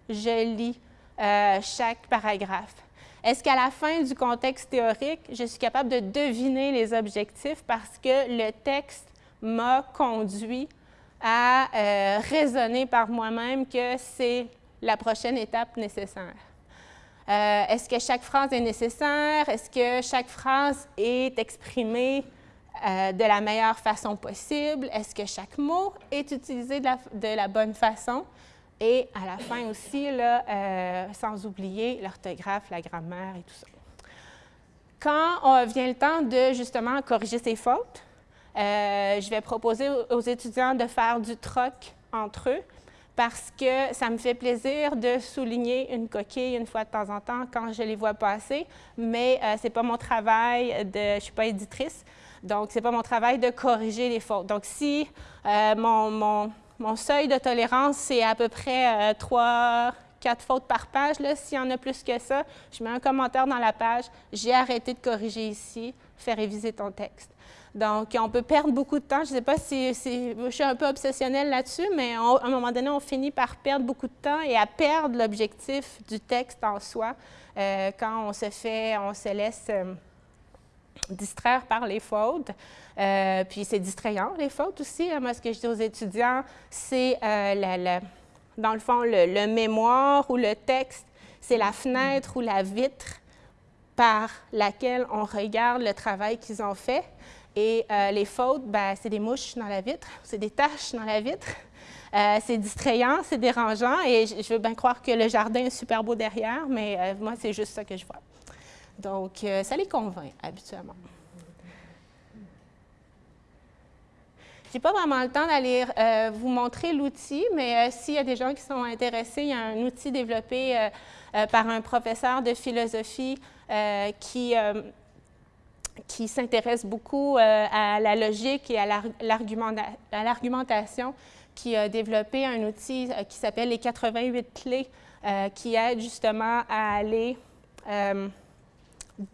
je lis euh, chaque paragraphe? Est-ce qu'à la fin du contexte théorique, je suis capable de deviner les objectifs parce que le texte m'a conduit à euh, raisonner par moi-même que c'est la prochaine étape nécessaire? Euh, Est-ce que chaque phrase est nécessaire? Est-ce que chaque phrase est exprimée euh, de la meilleure façon possible? Est-ce que chaque mot est utilisé de la, bonne façon? Et à la fin aussi, euh, sans oublier l'orthographe, la grammaire et tout ça. Quand vient le temps de justement corriger ces fautes, euh, je vais proposer aux étudiants de faire du troc entre eux parce que ça me fait plaisir de souligner une coquille une fois de temps en temps quand je les vois passer, mais ce n'est pas mon travail, de, je ne suis pas éditrice, donc, ce n'est pas mon travail de corriger les fautes. Donc, si euh, mon, mon, mon, seuil de tolérance, c'est à peu près euh, 3, 4 fautes par page, s'il y en a plus que ça, je mets un commentaire dans la page, j'ai arrêté de corriger ici, fais réviser ton texte. Donc, on peut perdre beaucoup de temps. Je ne sais pas si, je suis un peu obsessionnelle là-dessus, mais à un moment donné, on finit par perdre beaucoup de temps et à perdre l'objectif du texte en soi euh, quand on se fait, on se laisse euh, distraire par les fautes. Euh, puis c'est distrayant, les fautes aussi. Moi, ce que je dis aux étudiants, c'est, euh, dans le fond, le, mémoire ou le texte, c'est la fenêtre ou la vitre par laquelle on regarde le travail qu'ils ont fait. Et euh, les fautes, ben, c'est des mouches dans la vitre, c'est des taches dans la vitre. C'est distrayant, c'est dérangeant et je veux bien croire que le jardin est super beau derrière, mais moi, c'est juste ça que je vois. Donc, euh, ça les convainc habituellement. Je n'ai pas vraiment le temps d'aller euh, vous montrer l'outil, mais euh, s'il y a des gens qui sont intéressés, il y a un outil développé par un professeur de philosophie qui, qui s'intéresse beaucoup à la logique et à l'argumentation, qui a développé un outil qui s'appelle les 88 clés, qui aide justement à aller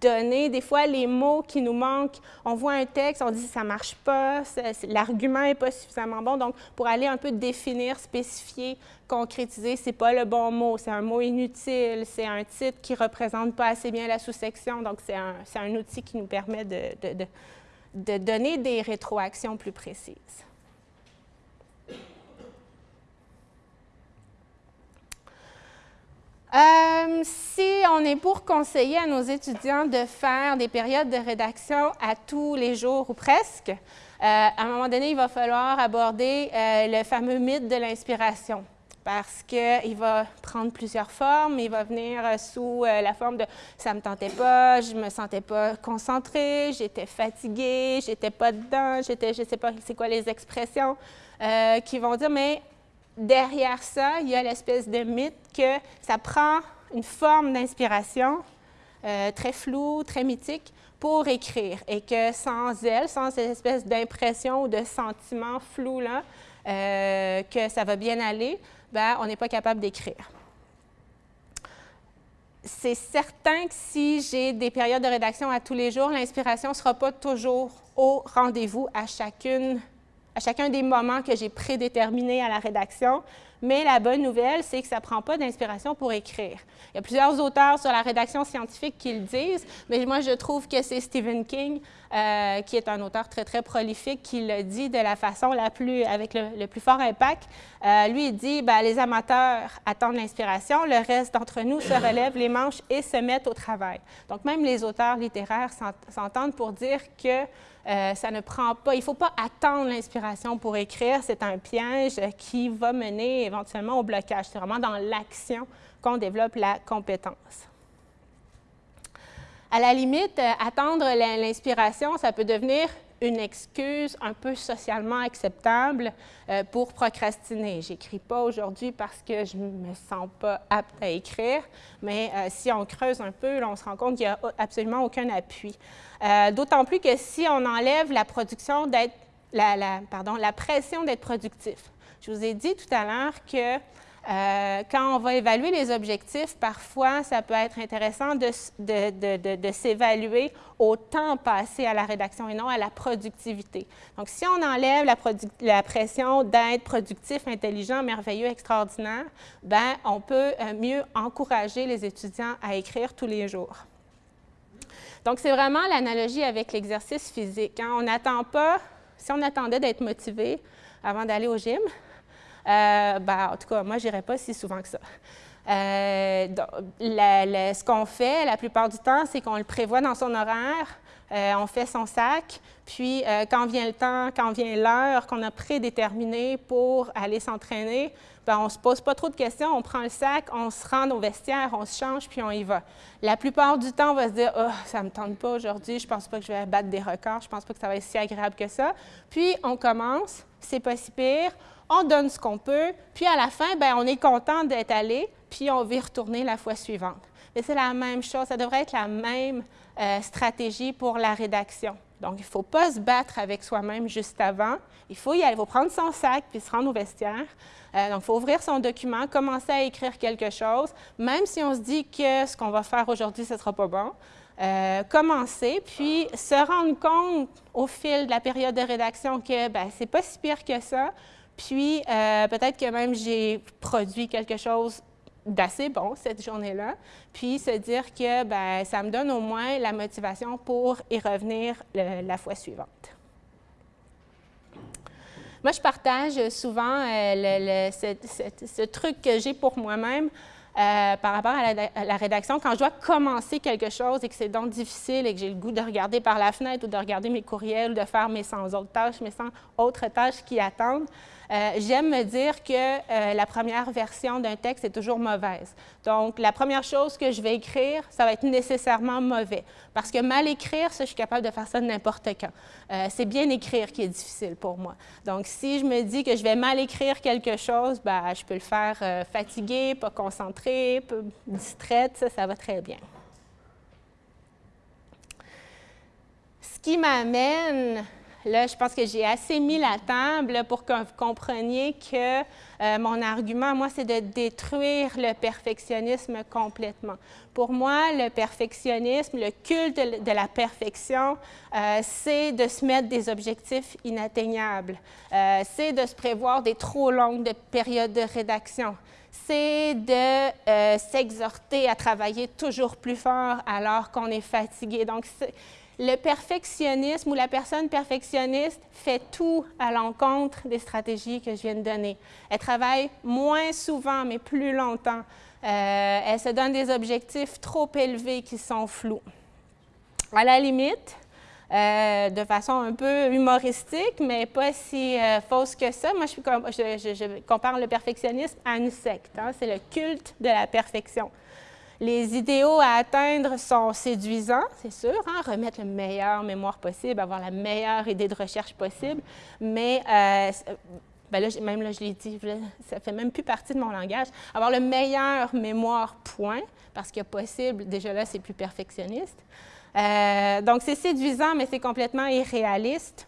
donner des fois les mots qui nous manquent. On voit un texte, on dit ça marche pas, l'argument n'est pas suffisamment bon. Donc, pour aller un peu définir, spécifier, concrétiser, ce n'est pas le bon mot, c'est un mot inutile, c'est un titre qui représente pas assez bien la sous-section. Donc, c'est un, un, outil qui nous permet de, de donner des rétroactions plus précises. Euh, si on est pour conseiller à nos étudiants de faire des périodes de rédaction à tous les jours ou presque, euh, à un moment donné, il va falloir aborder euh, le fameux mythe de l'inspiration parce qu'il va prendre plusieurs formes. Il va venir sous la forme de « ça me tentait pas, je me sentais pas concentrée, j'étais fatiguée, j'étais pas dedans, j'étais, je sais pas c'est quoi les expressions qui vont dire « mais derrière ça, il y a l'espèce de mythe que ça prend une forme d'inspiration euh, très floue, très mythique pour écrire et que sans elle, sans cette espèce d'impression ou de sentiment flou-là, euh, que ça va bien aller, ben, on n'est pas capable d'écrire. C'est certain que si j'ai des périodes de rédaction à tous les jours, l'inspiration ne sera pas toujours au rendez-vous à chacune à chacun des moments que j'ai prédéterminés à la rédaction, mais la bonne nouvelle, c'est que ça ne prend pas d'inspiration pour écrire. Il y a plusieurs auteurs sur la rédaction scientifique qui le disent, mais moi, je trouve que c'est Stephen King, euh, qui est un auteur très, très prolifique, qui le dit de la façon la plus, avec le, plus fort impact. Euh, lui, il dit, ben, les amateurs attendent l'inspiration, le reste d'entre nous se relèvent les manches et se mettent au travail. Donc, même les auteurs littéraires s'entendent pour dire que euh, ça ne prend pas, il ne faut pas attendre l'inspiration pour écrire, c'est un piège qui va mener éventuellement au blocage. C'est vraiment dans l'action qu'on développe la compétence. À la limite, euh, attendre l'inspiration, ça peut devenir une excuse un peu socialement acceptable euh, pour procrastiner. J'écris pas aujourd'hui parce que je me sens pas apte à écrire, mais si on creuse un peu, on se rend compte qu'il n'y a absolument aucun appui. Euh, d'autant plus que si on enlève la production la pression d'être productif. Je vous ai dit tout à l'heure que euh, quand on va évaluer les objectifs, parfois, ça peut être intéressant de, s'évaluer au temps passé à la rédaction et non à la productivité. Donc, si on enlève la, la pression d'être productif, intelligent, merveilleux, extraordinaire, ben, on peut euh, mieux encourager les étudiants à écrire tous les jours. Donc, c'est vraiment l'analogie avec l'exercice physique. Hein. On n'attend pas, si on attendait d'être motivé avant d'aller au gym, euh, ben, en tout cas, moi, je n'irais pas si souvent que ça. Euh, ce qu'on fait la plupart du temps, c'est qu'on le prévoit dans son horaire, euh, on fait son sac, puis quand vient le temps, quand vient l'heure qu'on a prédéterminée pour aller s'entraîner, ben, on ne se pose pas trop de questions, on prend le sac, on se rend au vestiaire, on se change, puis on y va. La plupart du temps, on va se dire oh, ça ne me tente pas aujourd'hui, je ne pense pas que je vais battre des records, je ne pense pas que ça va être si agréable que ça. Puis on commence, c'est pas si pire, on donne ce qu'on peut, puis à la fin, ben, on est content d'être allé, puis on va y retourner la fois suivante. Mais c'est la même chose, ça devrait être la même euh, stratégie pour la rédaction. Donc, il ne faut pas se battre avec soi-même juste avant. Il faut y aller, il faut prendre son sac puis se rendre au vestiaire. Euh, donc, il faut ouvrir son document, commencer à écrire quelque chose, même si on se dit que ce qu'on va faire aujourd'hui, ce ne sera pas bon. Euh, commencer, puis se rendre compte au fil de la période de rédaction que ben, ce n'est pas si pire que ça, puis euh, peut-être que même j'ai produit quelque chose d'assez bon cette journée-là, puis se dire que ben, ça me donne au moins la motivation pour y revenir la fois suivante. Moi, je partage souvent euh, ce, truc que j'ai pour moi-même euh, par rapport à la, rédaction. Quand je dois commencer quelque chose et que c'est donc difficile et que j'ai le goût de regarder par la fenêtre ou de regarder mes courriels ou de faire mes 100 autres tâches, mes 100 autres tâches qui attendent, euh, j'aime me dire que euh, la première version d'un texte est toujours mauvaise. Donc, la première chose que je vais écrire, ça va être nécessairement mauvais. Parce que mal écrire, ça, je suis capable de faire ça n'importe quand. Euh, c'est bien écrire qui est difficile pour moi. Donc, si je me dis que je vais mal écrire quelque chose, ben, je peux le faire fatigué, pas concentré, distraite, ça, ça va très bien. Ce qui m'amène Là, je pense que j'ai assez mis la table pour que vous compreniez que euh, mon argument, moi, c'est de détruire le perfectionnisme complètement. Pour moi, le perfectionnisme, le culte de, la perfection, euh, c'est de se mettre des objectifs inatteignables. Euh, c'est de se prévoir des trop longues périodes de rédaction c'est de s'exhorter à travailler toujours plus fort alors qu'on est fatigué. Donc, le perfectionnisme ou la personne perfectionniste fait tout à l'encontre des stratégies que je viens de donner. Elle travaille moins souvent, mais plus longtemps. Euh, elle se donne des objectifs trop élevés qui sont flous. À la limite, euh, de façon un peu humoristique, mais pas si euh, fausse que ça. Moi, je, compare le perfectionnisme à une secte. Hein. C'est le culte de la perfection. Les idéaux à atteindre sont séduisants, c'est sûr, hein, remettre le meilleur mémoire possible, avoir la meilleure idée de recherche possible, mais euh, ben là, même là, je l'ai dit, ça fait même plus partie de mon langage. Avoir le meilleur mémoire, point, parce que possible, déjà là, c'est plus perfectionniste. Euh, donc, c'est séduisant, mais c'est complètement irréaliste.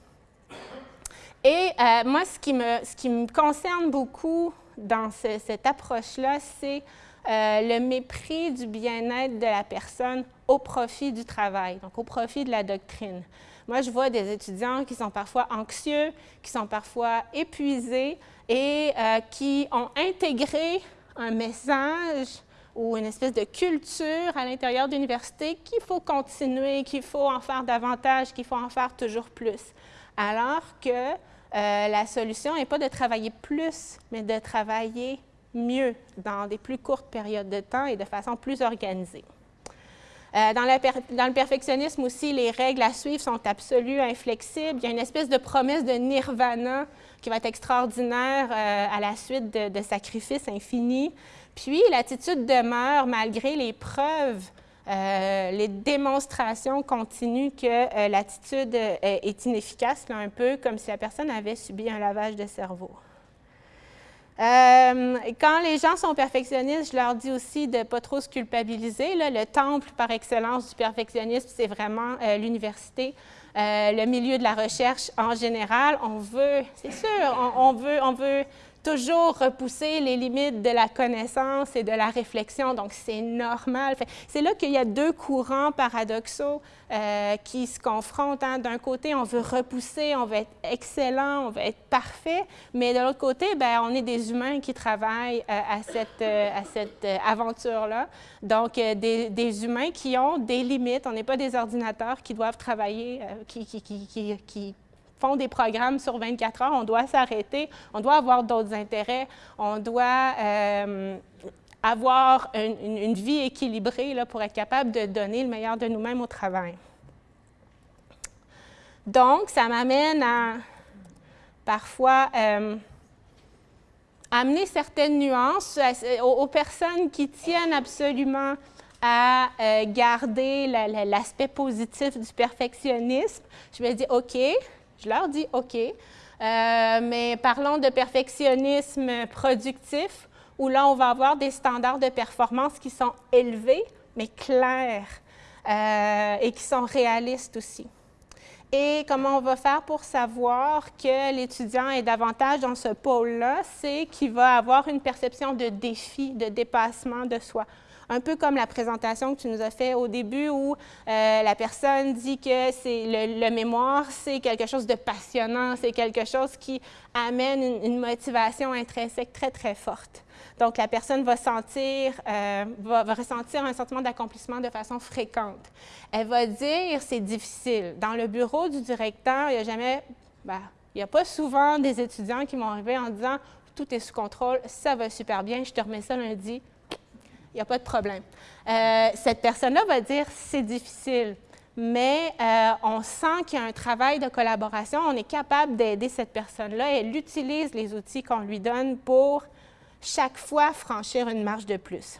Et euh, moi, ce qui, me, ce qui me concerne beaucoup dans cette approche-là, c'est euh, le mépris du bien-être de la personne au profit du travail, donc au profit de la doctrine. Moi, je vois des étudiants qui sont parfois anxieux, qui sont parfois épuisés et qui ont intégré un message ou une espèce de culture à l'intérieur de l'université qu'il faut continuer, qu'il faut en faire davantage, qu'il faut en faire toujours plus. Alors que euh, la solution n'est pas de travailler plus, mais de travailler mieux dans des plus courtes périodes de temps et de façon plus organisée. Euh, dans, le perfectionnisme aussi, les règles à suivre sont absolues, inflexibles. Il y a une espèce de promesse de nirvana qui va être extraordinaire euh, à la suite de, sacrifices infinis. Puis l'attitude demeure malgré les preuves, euh, les démonstrations continues que l'attitude est inefficace, un peu comme si la personne avait subi un lavage de cerveau. Euh, quand les gens sont perfectionnistes, je leur dis aussi de ne pas trop se culpabiliser. le temple par excellence du perfectionnisme, c'est vraiment euh, l'université, euh, le milieu de la recherche en général. On veut, c'est sûr, on, veut, on veut toujours repousser les limites de la connaissance et de la réflexion, donc c'est normal. C'est là qu'il y a deux courants paradoxaux euh, qui se confrontent. Hein. D'un côté, on veut repousser, on veut être excellent, on veut être parfait, mais de l'autre côté, ben, on est des humains qui travaillent euh, à cette, euh, aventure-là. Donc, des, des, humains qui ont des limites. On n'est pas des ordinateurs qui doivent travailler, qui, qui, qui font des programmes sur 24 heures, on doit s'arrêter, on doit avoir d'autres intérêts, on doit euh, avoir une, vie équilibrée pour être capable de donner le meilleur de nous-mêmes au travail. Donc, ça m'amène à parfois euh, amener certaines nuances aux, personnes qui tiennent absolument à euh, garder l'aspect positif du perfectionnisme. Je vais dire, OK, je leur dis OK, euh, mais parlons de perfectionnisme productif, où là, on va avoir des standards de performance qui sont élevés, mais clairs, euh, et qui sont réalistes aussi. Et comment on va faire pour savoir que l'étudiant est davantage dans ce pôle-là, c'est qu'il va avoir une perception de défi, de dépassement de soi un peu comme la présentation que tu nous as fait au début où euh, la personne dit que c'est le, mémoire, c'est quelque chose de passionnant, c'est quelque chose qui amène une, motivation intrinsèque très, très forte. Donc, la personne va sentir, euh, va, ressentir un sentiment d'accomplissement de façon fréquente. Elle va dire c'est difficile. Dans le bureau du directeur, il n'y a jamais, ben, il n'y a pas souvent des étudiants qui vont arriver en disant tout est sous contrôle, ça va super bien, je te remets ça lundi, il n'y a pas de problème. Euh, cette personne-là va dire c'est difficile, mais euh, on sent qu'il y a un travail de collaboration, on est capable d'aider cette personne-là, elle utilise les outils qu'on lui donne pour chaque fois franchir une marche de plus.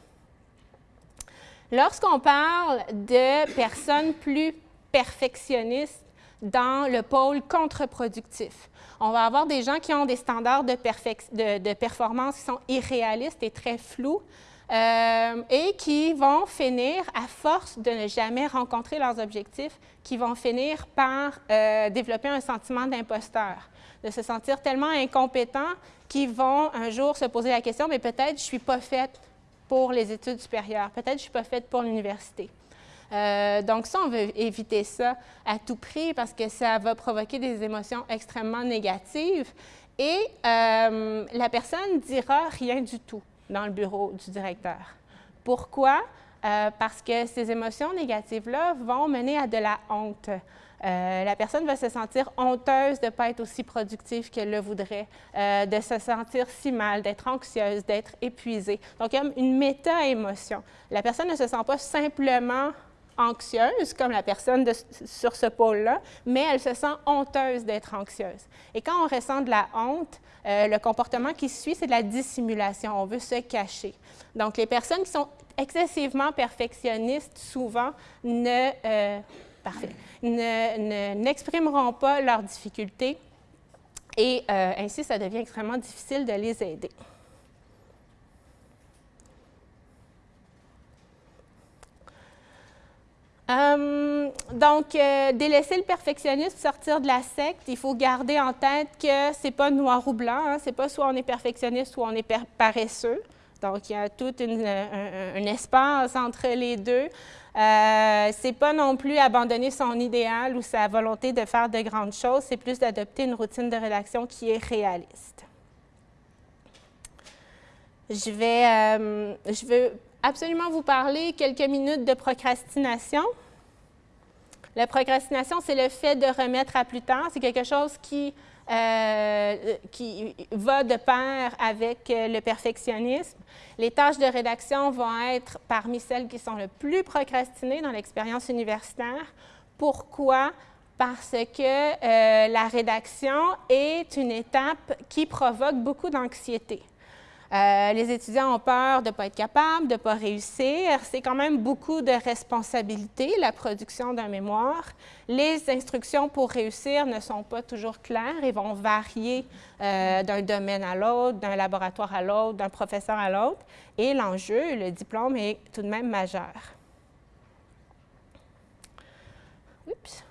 Lorsqu'on parle de personnes plus perfectionnistes dans le pôle contre-productif, on va avoir des gens qui ont des standards de, performance qui sont irréalistes et très flous, euh, et qui vont finir, à force de ne jamais rencontrer leurs objectifs, qui vont finir par euh, développer un sentiment d'imposteur, de se sentir tellement incompétents qu'ils vont un jour se poser la question, mais peut-être je ne suis pas faite pour les études supérieures, peut-être je ne suis pas faite pour l'université. Euh, donc ça, on veut éviter ça à tout prix parce que ça va provoquer des émotions extrêmement négatives et la personne dira rien du tout dans le bureau du directeur. Pourquoi? Euh, parce que ces émotions négatives-là vont mener à de la honte. Euh, la personne va se sentir honteuse de ne pas être aussi productive qu'elle le voudrait, euh, de se sentir si mal, d'être anxieuse, d'être épuisée. Donc, il y a une méta-émotion. La personne ne se sent pas simplement anxieuse, comme la personne sur ce pôle-là, mais elle se sent honteuse d'être anxieuse. Et quand on ressent de la honte, euh, le comportement qui suit, c'est de la dissimulation. On veut se cacher. Donc, les personnes qui sont excessivement perfectionnistes, souvent, ne, euh, n'exprimeront pas leurs difficultés et euh, ainsi, ça devient extrêmement difficile de les aider. Euh, donc, euh, délaisser le perfectionnisme, sortir de la secte, il faut garder en tête que ce n'est pas noir ou blanc, hein, c'est pas soit on est perfectionniste, soit on est paresseux. Donc, il y a tout un, espace entre les deux. Euh, c'est pas non plus abandonner son idéal ou sa volonté de faire de grandes choses, c'est plus d'adopter une routine de rédaction qui est réaliste. Je vais, euh, je veux absolument vous parler quelques minutes de procrastination. La procrastination, c'est le fait de remettre à plus tard. C'est quelque chose qui, euh, qui va de pair avec euh, le perfectionnisme. Les tâches de rédaction vont être parmi celles qui sont le plus procrastinées dans l'expérience universitaire. Pourquoi? Parce que euh, la rédaction est une étape qui provoque beaucoup d'anxiété. Euh, les étudiants ont peur de ne pas être capables, de ne pas réussir. C'est quand même beaucoup de responsabilité, la production d'un mémoire. Les instructions pour réussir ne sont pas toujours claires et vont varier euh, d'un domaine à l'autre, d'un laboratoire à l'autre, d'un professeur à l'autre. Et l'enjeu, le diplôme, est tout de même majeur. Oups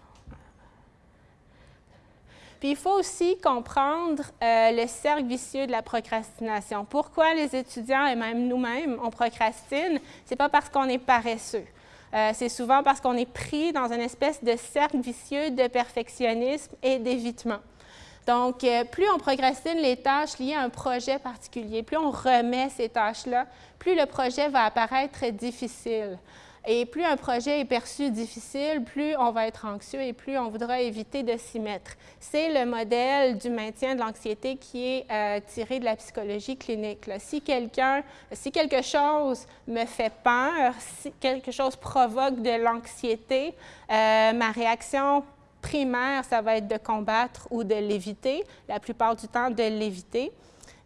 il faut aussi comprendre euh, le cercle vicieux de la procrastination. Pourquoi les étudiants et même nous-mêmes, on procrastine? Ce n'est pas parce qu'on est paresseux. Euh, c'est souvent parce qu'on est pris dans une espèce de cercle vicieux de perfectionnisme et d'évitement. Donc, euh, plus on procrastine les tâches liées à un projet particulier, plus on remet ces tâches-là, plus le projet va apparaître difficile. Et plus un projet est perçu difficile, plus on va être anxieux et plus on voudra éviter de s'y mettre. C'est le modèle du maintien de l'anxiété qui est euh, tiré de la psychologie clinique. Si quelqu'un, si quelque chose me fait peur, si quelque chose provoque de l'anxiété, euh, ma réaction primaire, ça va être de combattre ou de l'éviter, la plupart du temps de l'éviter.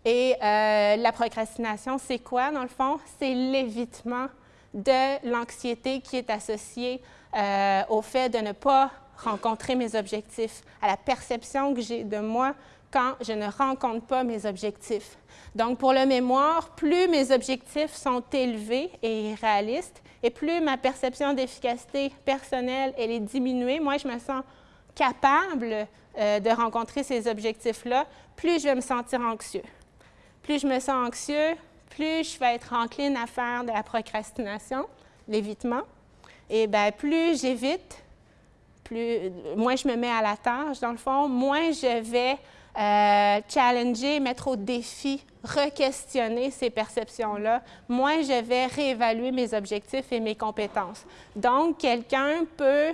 Et euh, la procrastination, c'est quoi dans le fond? C'est l'évitement de l'anxiété qui est associée euh, au fait de ne pas rencontrer mes objectifs, à la perception que j'ai de moi quand je ne rencontre pas mes objectifs. Donc, pour le mémoire, plus mes objectifs sont élevés et réalistes, et plus ma perception d'efficacité personnelle elle est diminuée, moi, je me sens capable euh, de rencontrer ces objectifs-là, plus je vais me sentir anxieux. Plus je me sens anxieux, plus je vais être encline à faire de la procrastination, l'évitement, et bien plus j'évite, plus, moins je me mets à la tâche, dans le fond, moins je vais euh, challenger, mettre au défi, re-questionner ces perceptions-là, moins je vais réévaluer mes objectifs et mes compétences. Donc, quelqu'un peut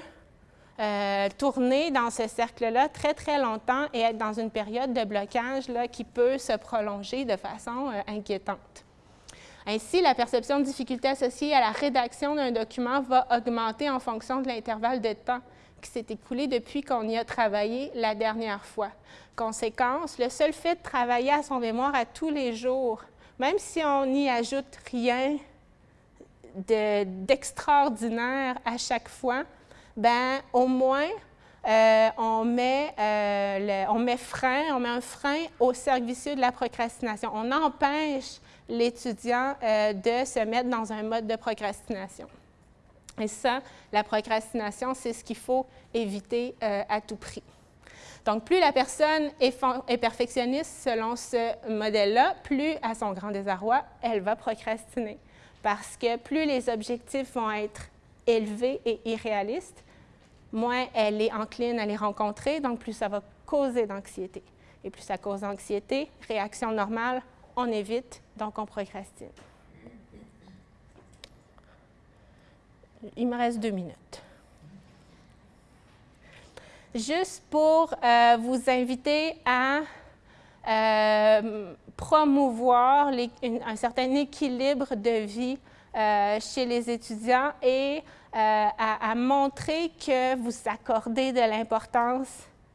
euh, tourner dans ce cercle-là très, très longtemps et être dans une période de blocage là, qui peut se prolonger de façon euh, inquiétante. Ainsi, la perception de difficulté associée à la rédaction d'un document va augmenter en fonction de l'intervalle de temps qui s'est écoulé depuis qu'on y a travaillé la dernière fois. Conséquence, le seul fait de travailler à son mémoire à tous les jours, même si on n'y ajoute rien d'extraordinaire à chaque fois, ben au moins euh, on, met, euh, on met frein, on met un frein au vicieux de la procrastination. On empêche l'étudiant euh, de se mettre dans un mode de procrastination. Et ça, la procrastination, c'est ce qu'il faut éviter euh, à tout prix. Donc, plus la personne est, est perfectionniste selon ce modèle-là, plus, à son grand désarroi, elle va procrastiner. Parce que plus les objectifs vont être élevés et irréalistes, moins elle est encline à les rencontrer, donc plus ça va causer d'anxiété. Et plus ça cause d'anxiété, réaction normale, on évite, donc on procrastine. Il me reste deux minutes. Juste pour euh, vous inviter à euh, promouvoir un certain équilibre de vie euh, chez les étudiants et à, à, montrer que vous accordez de l'importance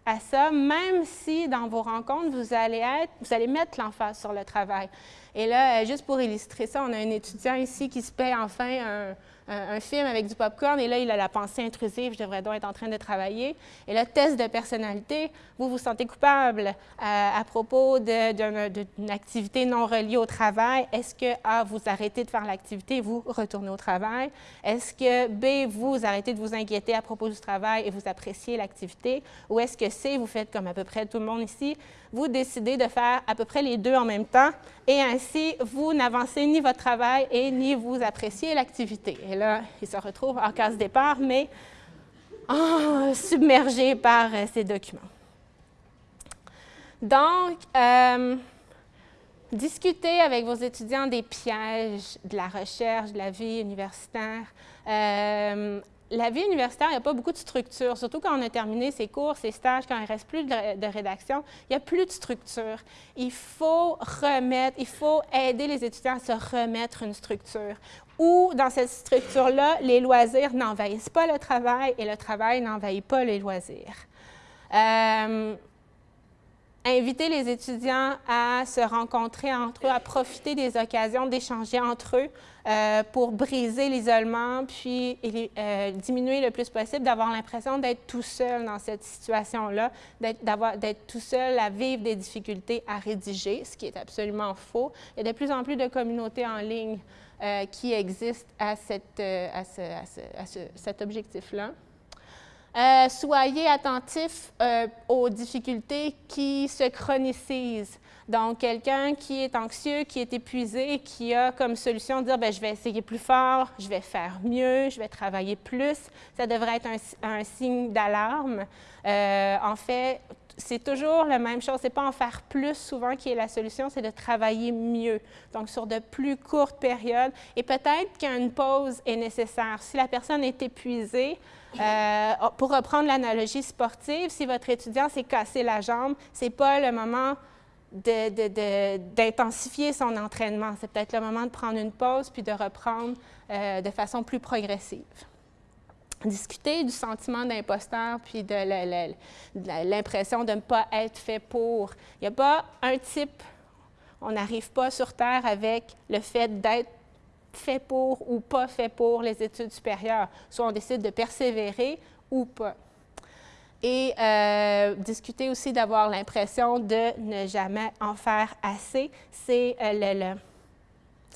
à ça, même si dans vos rencontres, vous allez, être, vous allez mettre l'emphase sur le travail. Et là, euh, juste pour illustrer ça, on a un étudiant ici qui se paie enfin un, un, film avec du popcorn et là, il a la pensée intrusive, je devrais donc être en train de travailler. Et le test de personnalité, vous vous sentez coupable euh, à propos d'une activité non reliée au travail. Est-ce que A, vous arrêtez de faire l'activité vous retournez au travail? Est-ce que B, vous arrêtez de vous inquiéter à propos du travail et vous appréciez l'activité? Ou est-ce que C, vous faites comme à peu près tout le monde ici, vous décidez de faire à peu près les deux en même temps et ainsi, vous n'avancez ni votre travail et ni vous appréciez l'activité? Là, il se retrouve en case départ, mais oh, submergé par euh, ces documents. Donc, euh, discutez avec vos étudiants des pièges de la recherche, de la vie universitaire. Euh, la vie universitaire, il n'y a pas beaucoup de structure, surtout quand on a terminé ses cours, ses stages, quand il ne reste plus de, rédaction, il n'y a plus de structure. Il faut remettre, il faut aider les étudiants à se remettre une structure où, dans cette structure-là, les loisirs n'envahissent pas le travail et le travail n'envahit pas les loisirs. Euh, inviter les étudiants à se rencontrer entre eux, à profiter des occasions d'échanger entre eux euh, pour briser l'isolement, puis euh, diminuer le plus possible, d'avoir l'impression d'être tout seul dans cette situation-là, d'être tout seul à vivre des difficultés à rédiger, ce qui est absolument faux. Il y a de plus en plus de communautés en ligne euh, qui existent à, cet objectif-là. Euh, soyez attentifs euh, aux difficultés qui se chronicisent. Donc, quelqu'un qui est anxieux, qui est épuisé, qui a comme solution de dire ben, je vais essayer plus fort, je vais faire mieux, je vais travailler plus, ça devrait être un, signe d'alarme. Euh, en fait, c'est toujours la même chose. Ce n'est pas en faire plus souvent qui est la solution, c'est de travailler mieux. Donc, sur de plus courtes périodes. Et peut-être qu'une pause est nécessaire. Si la personne est épuisée, euh, oh, pour reprendre l'analogie sportive, si votre étudiant s'est cassé la jambe, ce n'est pas le moment d'intensifier son entraînement. C'est peut-être le moment de prendre une pause puis de reprendre euh, de façon plus progressive. Discuter du sentiment d'imposteur puis de l'impression de ne pas être fait pour. Il n'y a pas un type, on n'arrive pas sur Terre avec le fait d'être fait pour ou pas fait pour les études supérieures. Soit on décide de persévérer ou pas. Et euh, discuter aussi d'avoir l'impression de ne jamais en faire assez, c'est euh, le,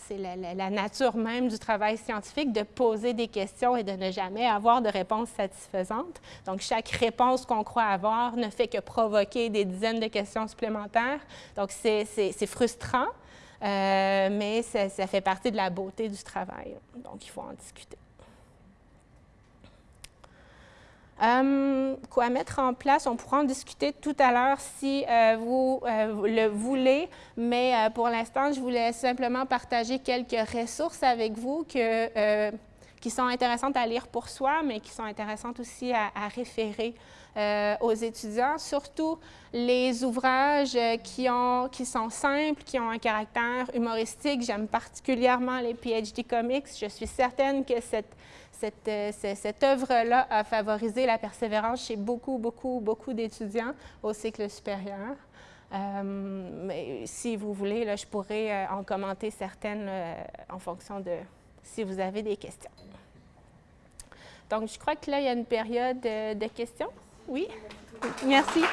la, nature même du travail scientifique de poser des questions et de ne jamais avoir de réponse satisfaisante. Donc, chaque réponse qu'on croit avoir ne fait que provoquer des dizaines de questions supplémentaires. Donc, c'est frustrant, euh, mais ça, fait partie de la beauté du travail. Donc, il faut en discuter. Euh, quoi mettre en place? On pourra en discuter tout à l'heure si euh, vous le voulez, mais pour l'instant, je voulais simplement partager quelques ressources avec vous qui sont intéressantes à lire pour soi, mais qui sont intéressantes aussi à référer euh, aux étudiants, surtout les ouvrages qui, ont, qui sont simples, qui ont un caractère humoristique. J'aime particulièrement les PhD Comics. Je suis certaine que euh, cette œuvre-là a favorisé la persévérance chez beaucoup, beaucoup, beaucoup d'étudiants au cycle supérieur. Euh, mais si vous voulez, je pourrais en commenter certaines en fonction de si vous avez des questions. Donc, je crois que là, il y a une période de questions. Oui, merci.